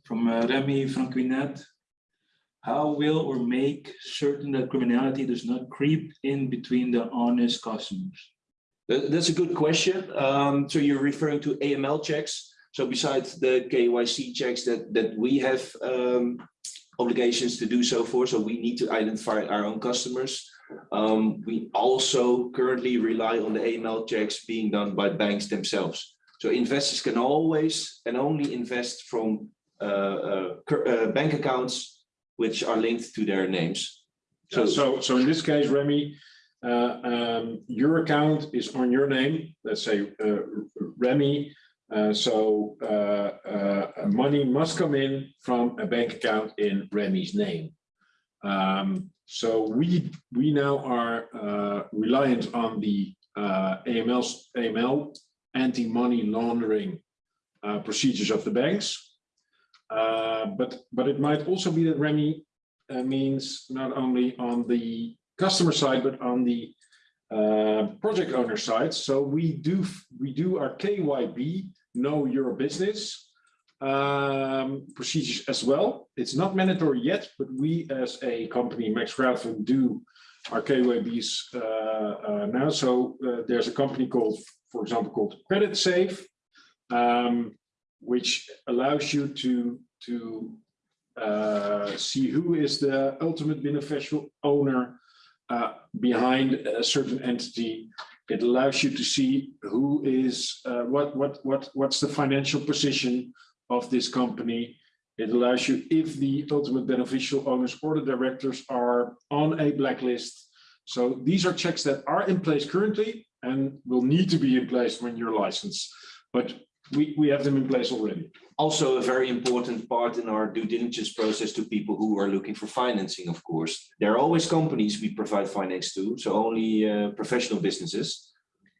C: From uh, Remy Franquinet. How will or make certain that criminality does not creep in between the honest customers?
A: That's a good question. Um, so you're referring to AML checks. So besides the KYC checks that, that we have um, obligations to do so for, so we need to identify our own customers. Um, we also currently rely on the AML checks being done by banks themselves. So investors can always and only invest from uh, uh, uh, bank accounts which are linked to their names.
B: So,
A: So,
B: so, in this case, Remy, uh, um, your account is on your name, let's say, uh, Remy. Uh, so, uh, uh, money must come in from a bank account in Remy's name. Um, so we, we now are, uh, reliant on the, AML, AML, anti-money laundering, procedures of the banks. Uh, but, but it might also be that Remy uh, means not only on the customer side, but on the uh, project owner side. So we do we do our KYB, know your business um, procedures as well. It's not mandatory yet, but we as a company, Max Crowdfund, do our KYBs uh, uh, now. So uh, there's a company called, for example, called Creditsafe, um, which allows you to to uh, see who is the ultimate beneficial owner uh, behind a certain entity. It allows you to see who is uh, what what what what's the financial position of this company. It allows you if the ultimate beneficial owners or the directors are on a blacklist. So these are checks that are in place currently and will need to be in place when you're licensed. But we, we have them in place already.
A: Also, a very important part in our due diligence process to people who are looking for financing, of course. There are always companies we provide finance to, so only uh, professional businesses.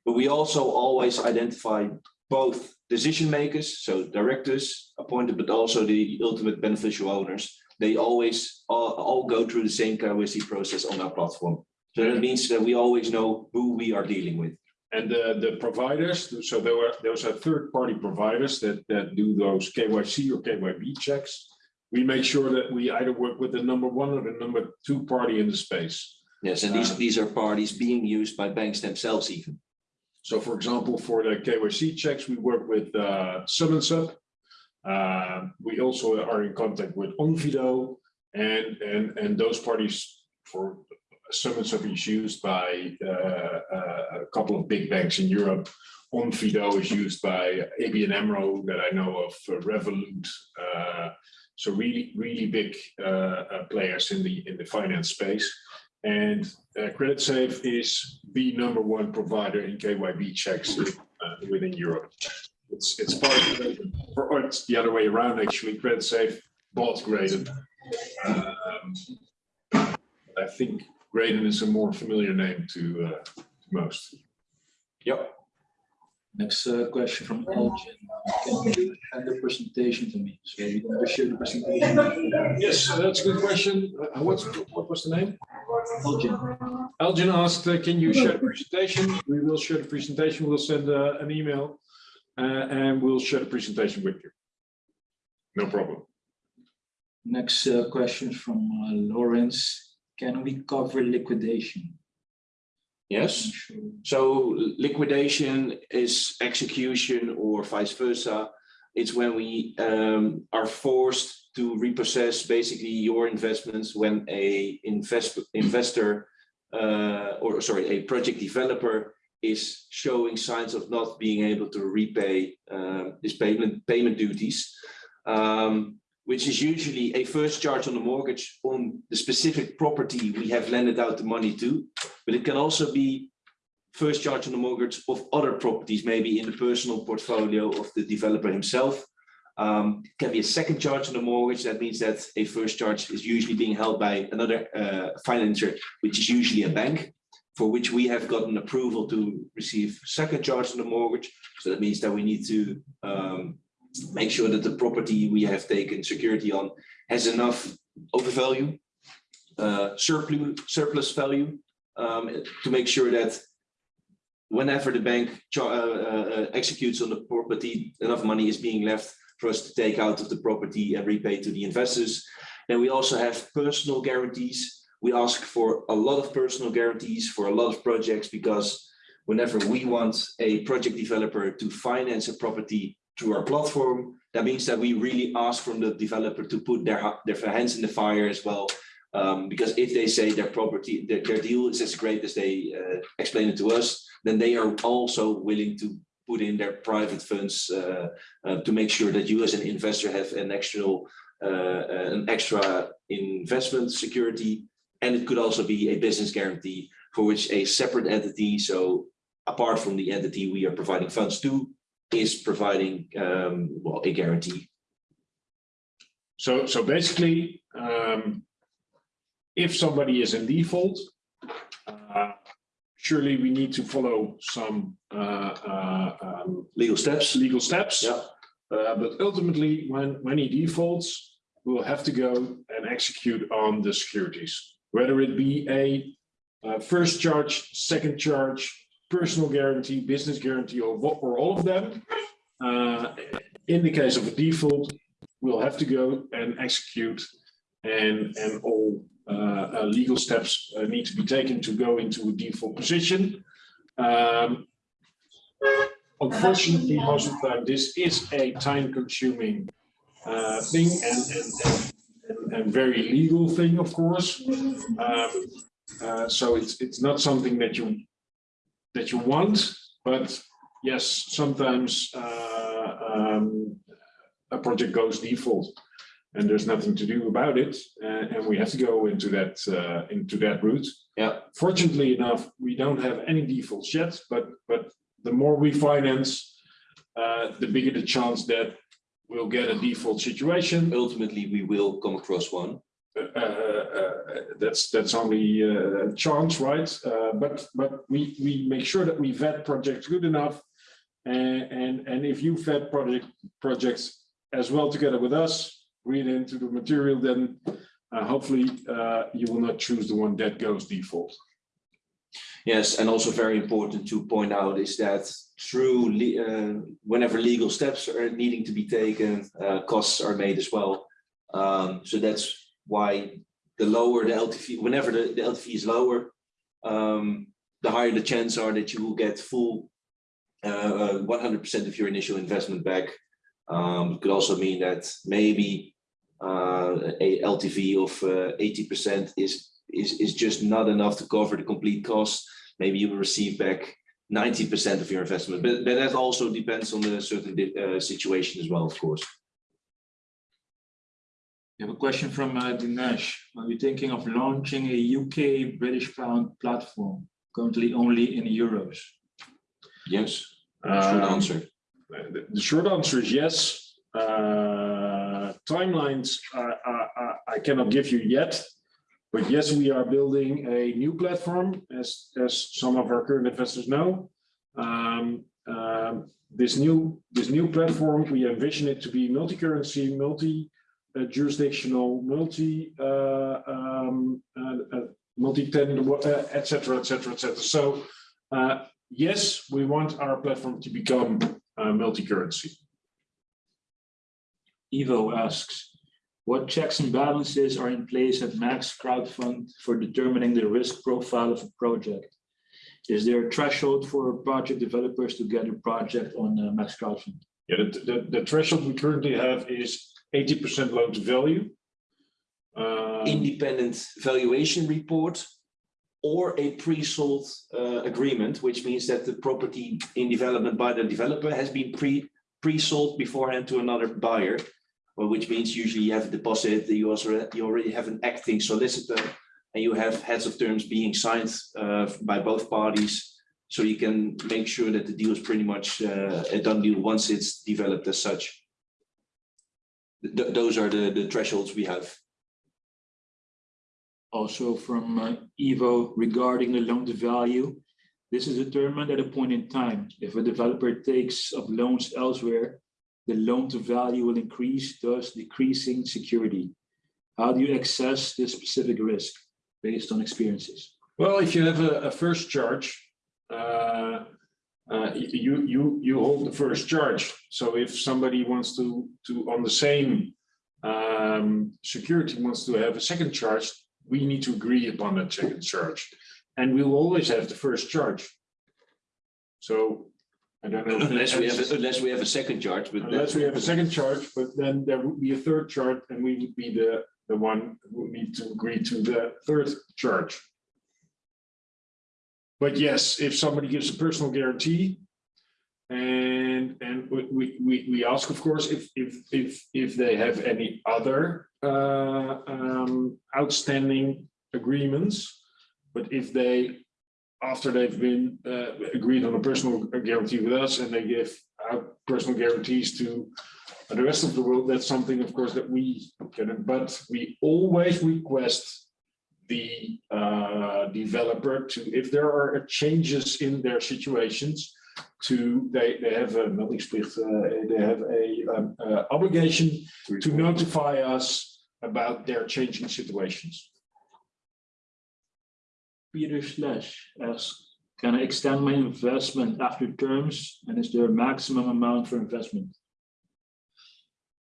A: But we also always identify both decision makers, so directors appointed, but also the ultimate beneficial owners. They always all, all go through the same KYC process on our platform. So that means that we always know who we are dealing with.
B: And the, the providers, so there were, those are third-party providers that, that do those KYC or KYB checks. We make sure that we either work with the number one or the number two party in the space.
A: Yes, and these,
B: Uh,
A: these are parties being used by banks themselves even.
B: So for example, for the KYC checks, we work with uh, Sum and Sub. Uh, We also are in contact with Onfido and, and, and those parties for Sum and Sub is used by uh, uh, a couple of big banks in Europe. Onfido is used by ABN AMRO that I know of, uh, Revolut. So really, really big players in the, in the finance space. And uh, Creditsafe is the number one provider in KYB checks uh, within Europe. It's, it's part of, Graydon, or it's the other way around, actually. Creditsafe bought Graydon. Um, I think Graydon is a more familiar name to, uh, to most.
A: Yep.
C: Next uh, question from Elgin. Can you hand the presentation to me? So we can share the presentation.
B: Yes, that's a good question. Uh, What's, what was the name?
C: Elgin.
B: Elgin asked, uh, can you share the presentation? We will share the presentation. We'll send uh, an email uh, and we'll share the presentation with you. No problem.
C: Next uh, question from uh, Lawrence. Can we cover liquidation?
A: Yes. So liquidation is execution or vice versa. It's when we um, are forced to repossess basically your investments when a invest investor uh, or sorry, a project developer is showing signs of not being able to repay um, his payment payment duties, um, which is usually a first charge on the mortgage on the specific property we have lended out the money to, but it can also be first charge on the mortgage of other properties, maybe in the personal portfolio of the developer himself. Um, can be a second charge on the mortgage. That means that a first charge is usually being held by another uh, financier, which is usually a bank, for which we have gotten approval to receive second charge on the mortgage. So that means that we need to um, make sure that the property we have taken security on has enough overvalue, uh, surplus, surplus value, um, to make sure that whenever the bank uh, uh, executes on the property, enough money is being left for us to take out of the property and repay to the investors. Then we also have personal guarantees. We ask for a lot of personal guarantees for a lot of projects because whenever we want a project developer to finance a property through our platform, that means that we really ask from the developer to put their, their hands in the fire as well. Um, because if they say their property, their, their deal is as great as they uh, explain it to us, then they are also willing to put in their private funds uh, uh, to make sure that you as an investor have an extra, uh, an extra investment security. And it could also be a business guarantee for which a separate entity, so apart from the entity we are providing funds to, is providing um, well a guarantee.
B: So, so basically, um, if somebody is in default, uh, surely we need to follow some uh, uh, um,
A: Legal steps.
B: legal steps.
A: Yeah.
B: Uh, but ultimately, when, when he defaults, we'll have to go and execute on the securities, whether it be a uh, first charge, second charge, personal guarantee, business guarantee, or or all of them. Uh, in the case of a default, we'll have to go and execute and, and all uh, uh, legal steps uh, need to be taken to go into a default position. Um, Unfortunately, most of the time, this is a time-consuming uh, thing and, and, and, and- and very legal thing, of course. Um, uh, So it's, it's not something that you, that you want, but yes, sometimes uh, um, a project goes default and there's nothing to do about it, uh, and we have to go into that, uh, into that route.
A: Yeah.
B: Fortunately enough, we don't have any defaults yet, but, but the more we finance, uh, the bigger the chance that we'll get a default situation.
A: Ultimately, we will come across one.
B: Uh, uh, that's that's only uh, a chance, right? Uh, but but we we make sure that we vet projects good enough, and and and if you vet project projects as well together with us, read into the material, then uh, hopefully uh, you will not choose the one that goes default.
A: Yes, and also very important to point out is that through uh, whenever legal steps are needing to be taken, uh, costs are made as well. Um, so that's why the lower the LTV, whenever the, the LTV is lower, um, the higher the chance are that you will get full uh, 100% of your initial investment back. Um, it could also mean that maybe uh, a LTV of uh, 80% is is is just not enough to cover the complete cost. Maybe you will receive back 90% of your investment, but, but that also depends on the certain uh, situation as well, of course.
C: We have a question from uh, Dinesh. Are you thinking of launching a UK British pound platform, currently only in euros?
A: Yes, short
B: Um,
A: answer.
B: The the short answer is yes. Uh, Timelines, I, I, I- cannot give you yet. But yes, we are building a new platform, as, as some of our current investors know. Um, um, This new, this new platform, we envision it to be multi-currency, multi-jurisdictional, multi, uh, um, uh, uh, multi-tenant, etc., etc., cetera, et cetera, et cetera. So yes, we want our platform to become multi-currency.
C: Evo asks, what checks and balances are in place at Max Crowdfund for determining the risk profile of a project? Is there a threshold for project developers to get a project on uh, Max Crowdfund?
B: Yeah, the, the, the threshold we currently have is eighty percent loan to value. Um,
A: Independent valuation report or a pre-sold uh, agreement, which means that the property in development by the developer has been pre, pre-sold beforehand to another buyer. Well, which means usually you have a deposit, you also, you already have an acting solicitor and you have heads of terms being signed uh, by both parties. So you can make sure that the deal is pretty much uh, a done deal once it's developed as such. Th- those are the, the thresholds we have.
C: Also from uh, Evo regarding the loan to value. This is determined at a point in time. If a developer takes up loans elsewhere, the loan to value will increase, thus decreasing security. How do you assess this specific risk based on experiences?
B: Well, if you have a, a first charge, uh, uh, you, you, you hold the first charge. So if somebody wants to, to, on the same um, security wants to have a second charge, we need to agree upon that second charge. And we will always have the first charge. So I don't know.
A: Unless we have, a- unless we have a second charge, but.
B: Unless we have a second charge, but then there would be a third charge and we would be the, the one who would need to agree to the third charge. But yes, if somebody gives a personal guarantee. And, and we, we, we, ask, of course, if, if, if, if they have any other, uh, um, outstanding agreements. But if they, after they've been, uh, agreed on a personal guarantee with us and they give out personal guarantees to the rest of the world, that's something, of course, that we can, but we always request the uh, developer to, if there are changes in their situations, to, they, they have a meldingsplicht, uh, they have a um, uh, obligation to notify us about their changing situations.
C: Peter Slash asks, can I extend my investment after terms? And is there a maximum amount for investment?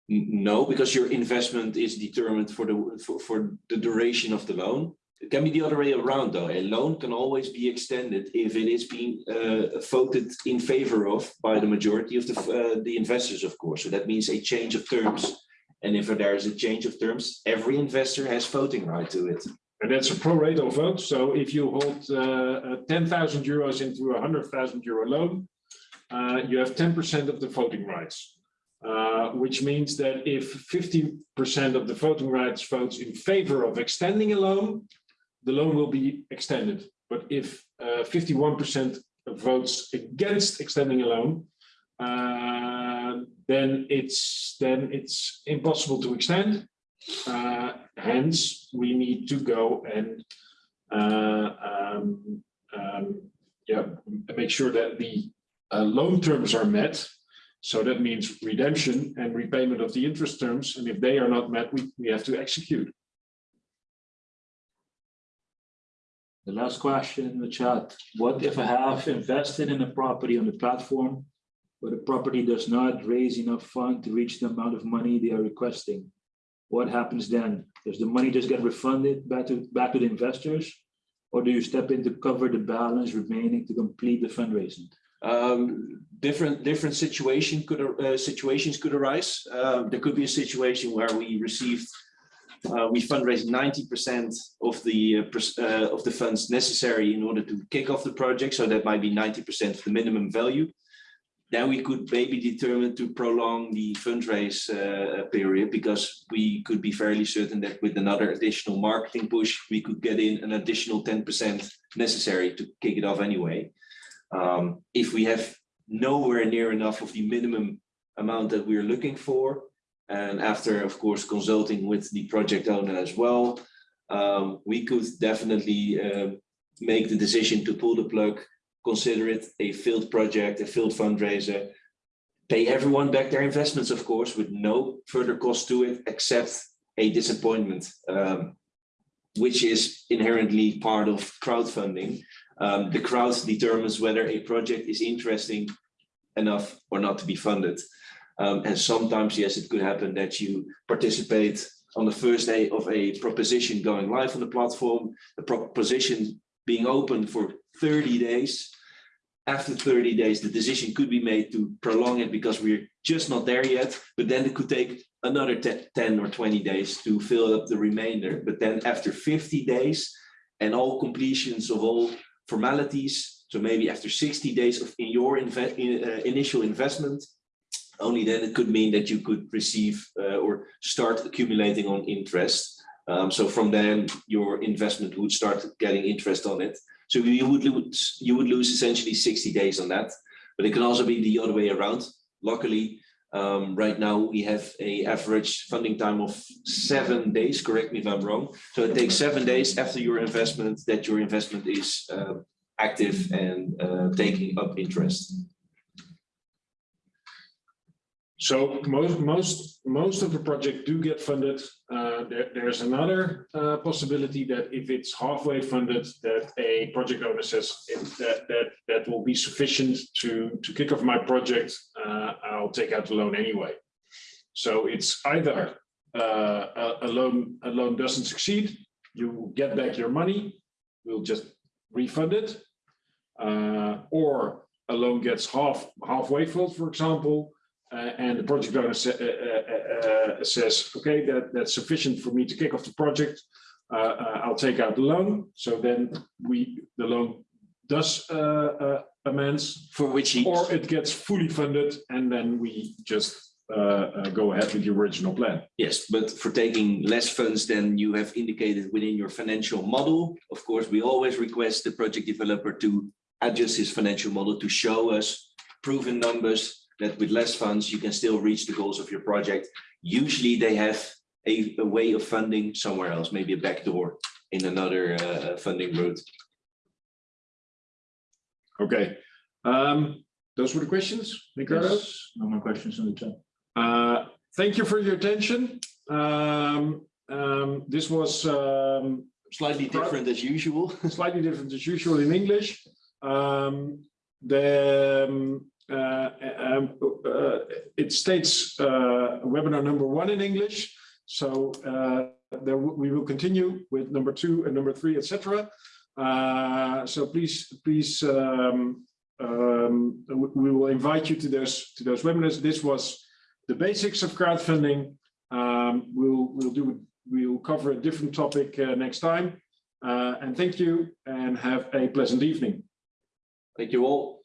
A: No, because your investment is determined for the, for, for the duration of the loan. It can be the other way around, though. A loan can always be extended if it is being uh, voted in favor of by the majority of the, uh, the investors, of course. So that means a change of terms. And if there is a change of terms, every investor has voting right to it.
B: And that's a pro rata vote. So if you hold uh, uh, 10,000 euros into a 100,000 euro loan, uh, you have 10% of the voting rights. Uh, which means that if 50% of the voting rights votes in favor of extending a loan, the loan will be extended. But if 51% votes against extending a loan, uh, then it's, then it's impossible to extend. Uh, Hence, we need to go and uh, um, um, yeah, make sure that the uh, loan terms are met. So that means redemption and repayment of the interest terms, and if they are not met, we, we have to execute.
C: The last question in the chat, what if I have invested in a property on the platform, but the property does not raise enough fund to reach the amount of money they are requesting? What happens then? Does the money just get refunded back to, back to the investors? Or do you step in to cover the balance remaining to complete the fundraising?
A: Um, different, different situation could, uh, situations could arise. Uh, there could be a situation where we received, uh, we fundraised ninety percent of the, uh, uh, of the funds necessary in order to kick off the project, so that might be ninety percent of the minimum value. Then we could maybe determine to prolong the fundraise, uh, period, because we could be fairly certain that with another additional marketing push, we could get in an additional ten percent necessary to kick it off anyway. Um, if we have nowhere near enough of the minimum amount that we're looking for, and after, of course, consulting with the project owner as well, um, we could definitely um, make the decision to pull the plug, consider it a failed project, a failed fundraiser, pay everyone back their investments, of course, with no further cost to it, except a disappointment, um, which is inherently part of crowdfunding. Um, the crowd determines whether a project is interesting enough or not to be funded. Um, and sometimes, yes, it could happen that you participate on the first day of a proposition going live on the platform, the proposition being open for 30 days. After 30 days, the decision could be made to prolong it because we're just not there yet, but then it could take another 10 10 or 20 days to fill up the remainder. But then after 50 days and all completions of all formalities. So maybe after 60 days of in your in, uh, initial investment, only then it could mean that you could receive uh, or start accumulating on interest. Um, so from then your investment would start getting interest on it. So you would lose you would lose essentially 60 days on that. But it can also be the other way around. Luckily, um, right now we have a average funding time of seven days. Correct me if I'm wrong. So it takes seven days after your investment that your investment is uh, active and uh, taking up interest.
B: So most, most, most of the project do get funded. Uh, there, there's another uh, possibility that if it's halfway funded, that a project owner says that, that, that will be sufficient to, to kick off my project, uh, I'll take out the loan anyway. So it's either uh, a, a loan, a loan doesn't succeed, you get back your money, we'll just refund it. Uh, or a loan gets half, halfway filled, for example, uh, and the project owner sa- uh, uh, uh, says, okay, that, that's sufficient for me to kick off the project. Uh, uh, I'll take out the loan. So then we, the loan does uh, uh, amends,
A: For which he
B: or it gets fully funded and then we just uh, uh, go ahead with the original plan.
A: Yes, but for taking less funds than you have indicated within your financial model, of course, we always request the project developer to adjust his financial model to show us proven numbers that with less funds, you can still reach the goals of your project. Usually they have a, a way of funding somewhere else, maybe a backdoor in another uh, funding route.
B: Okay. Um, those were the questions, Ricardo?
C: Yes, No more questions in the chat.
B: Uh, Thank you for your attention. Um, um, This was um,
A: Slightly different as usual.
B: slightly different as usual in English. Um, The, uh, um, uh, it states uh, webinar number one in English. So there we will continue with number two and number three, etc. So please, please, um, um, we we will invite you to those, to those webinars. This was the basics of crowdfunding. Um, We'll, we'll do, we'll cover a different topic uh, next time. Uh, and thank you and have a pleasant evening.
A: Thank you all.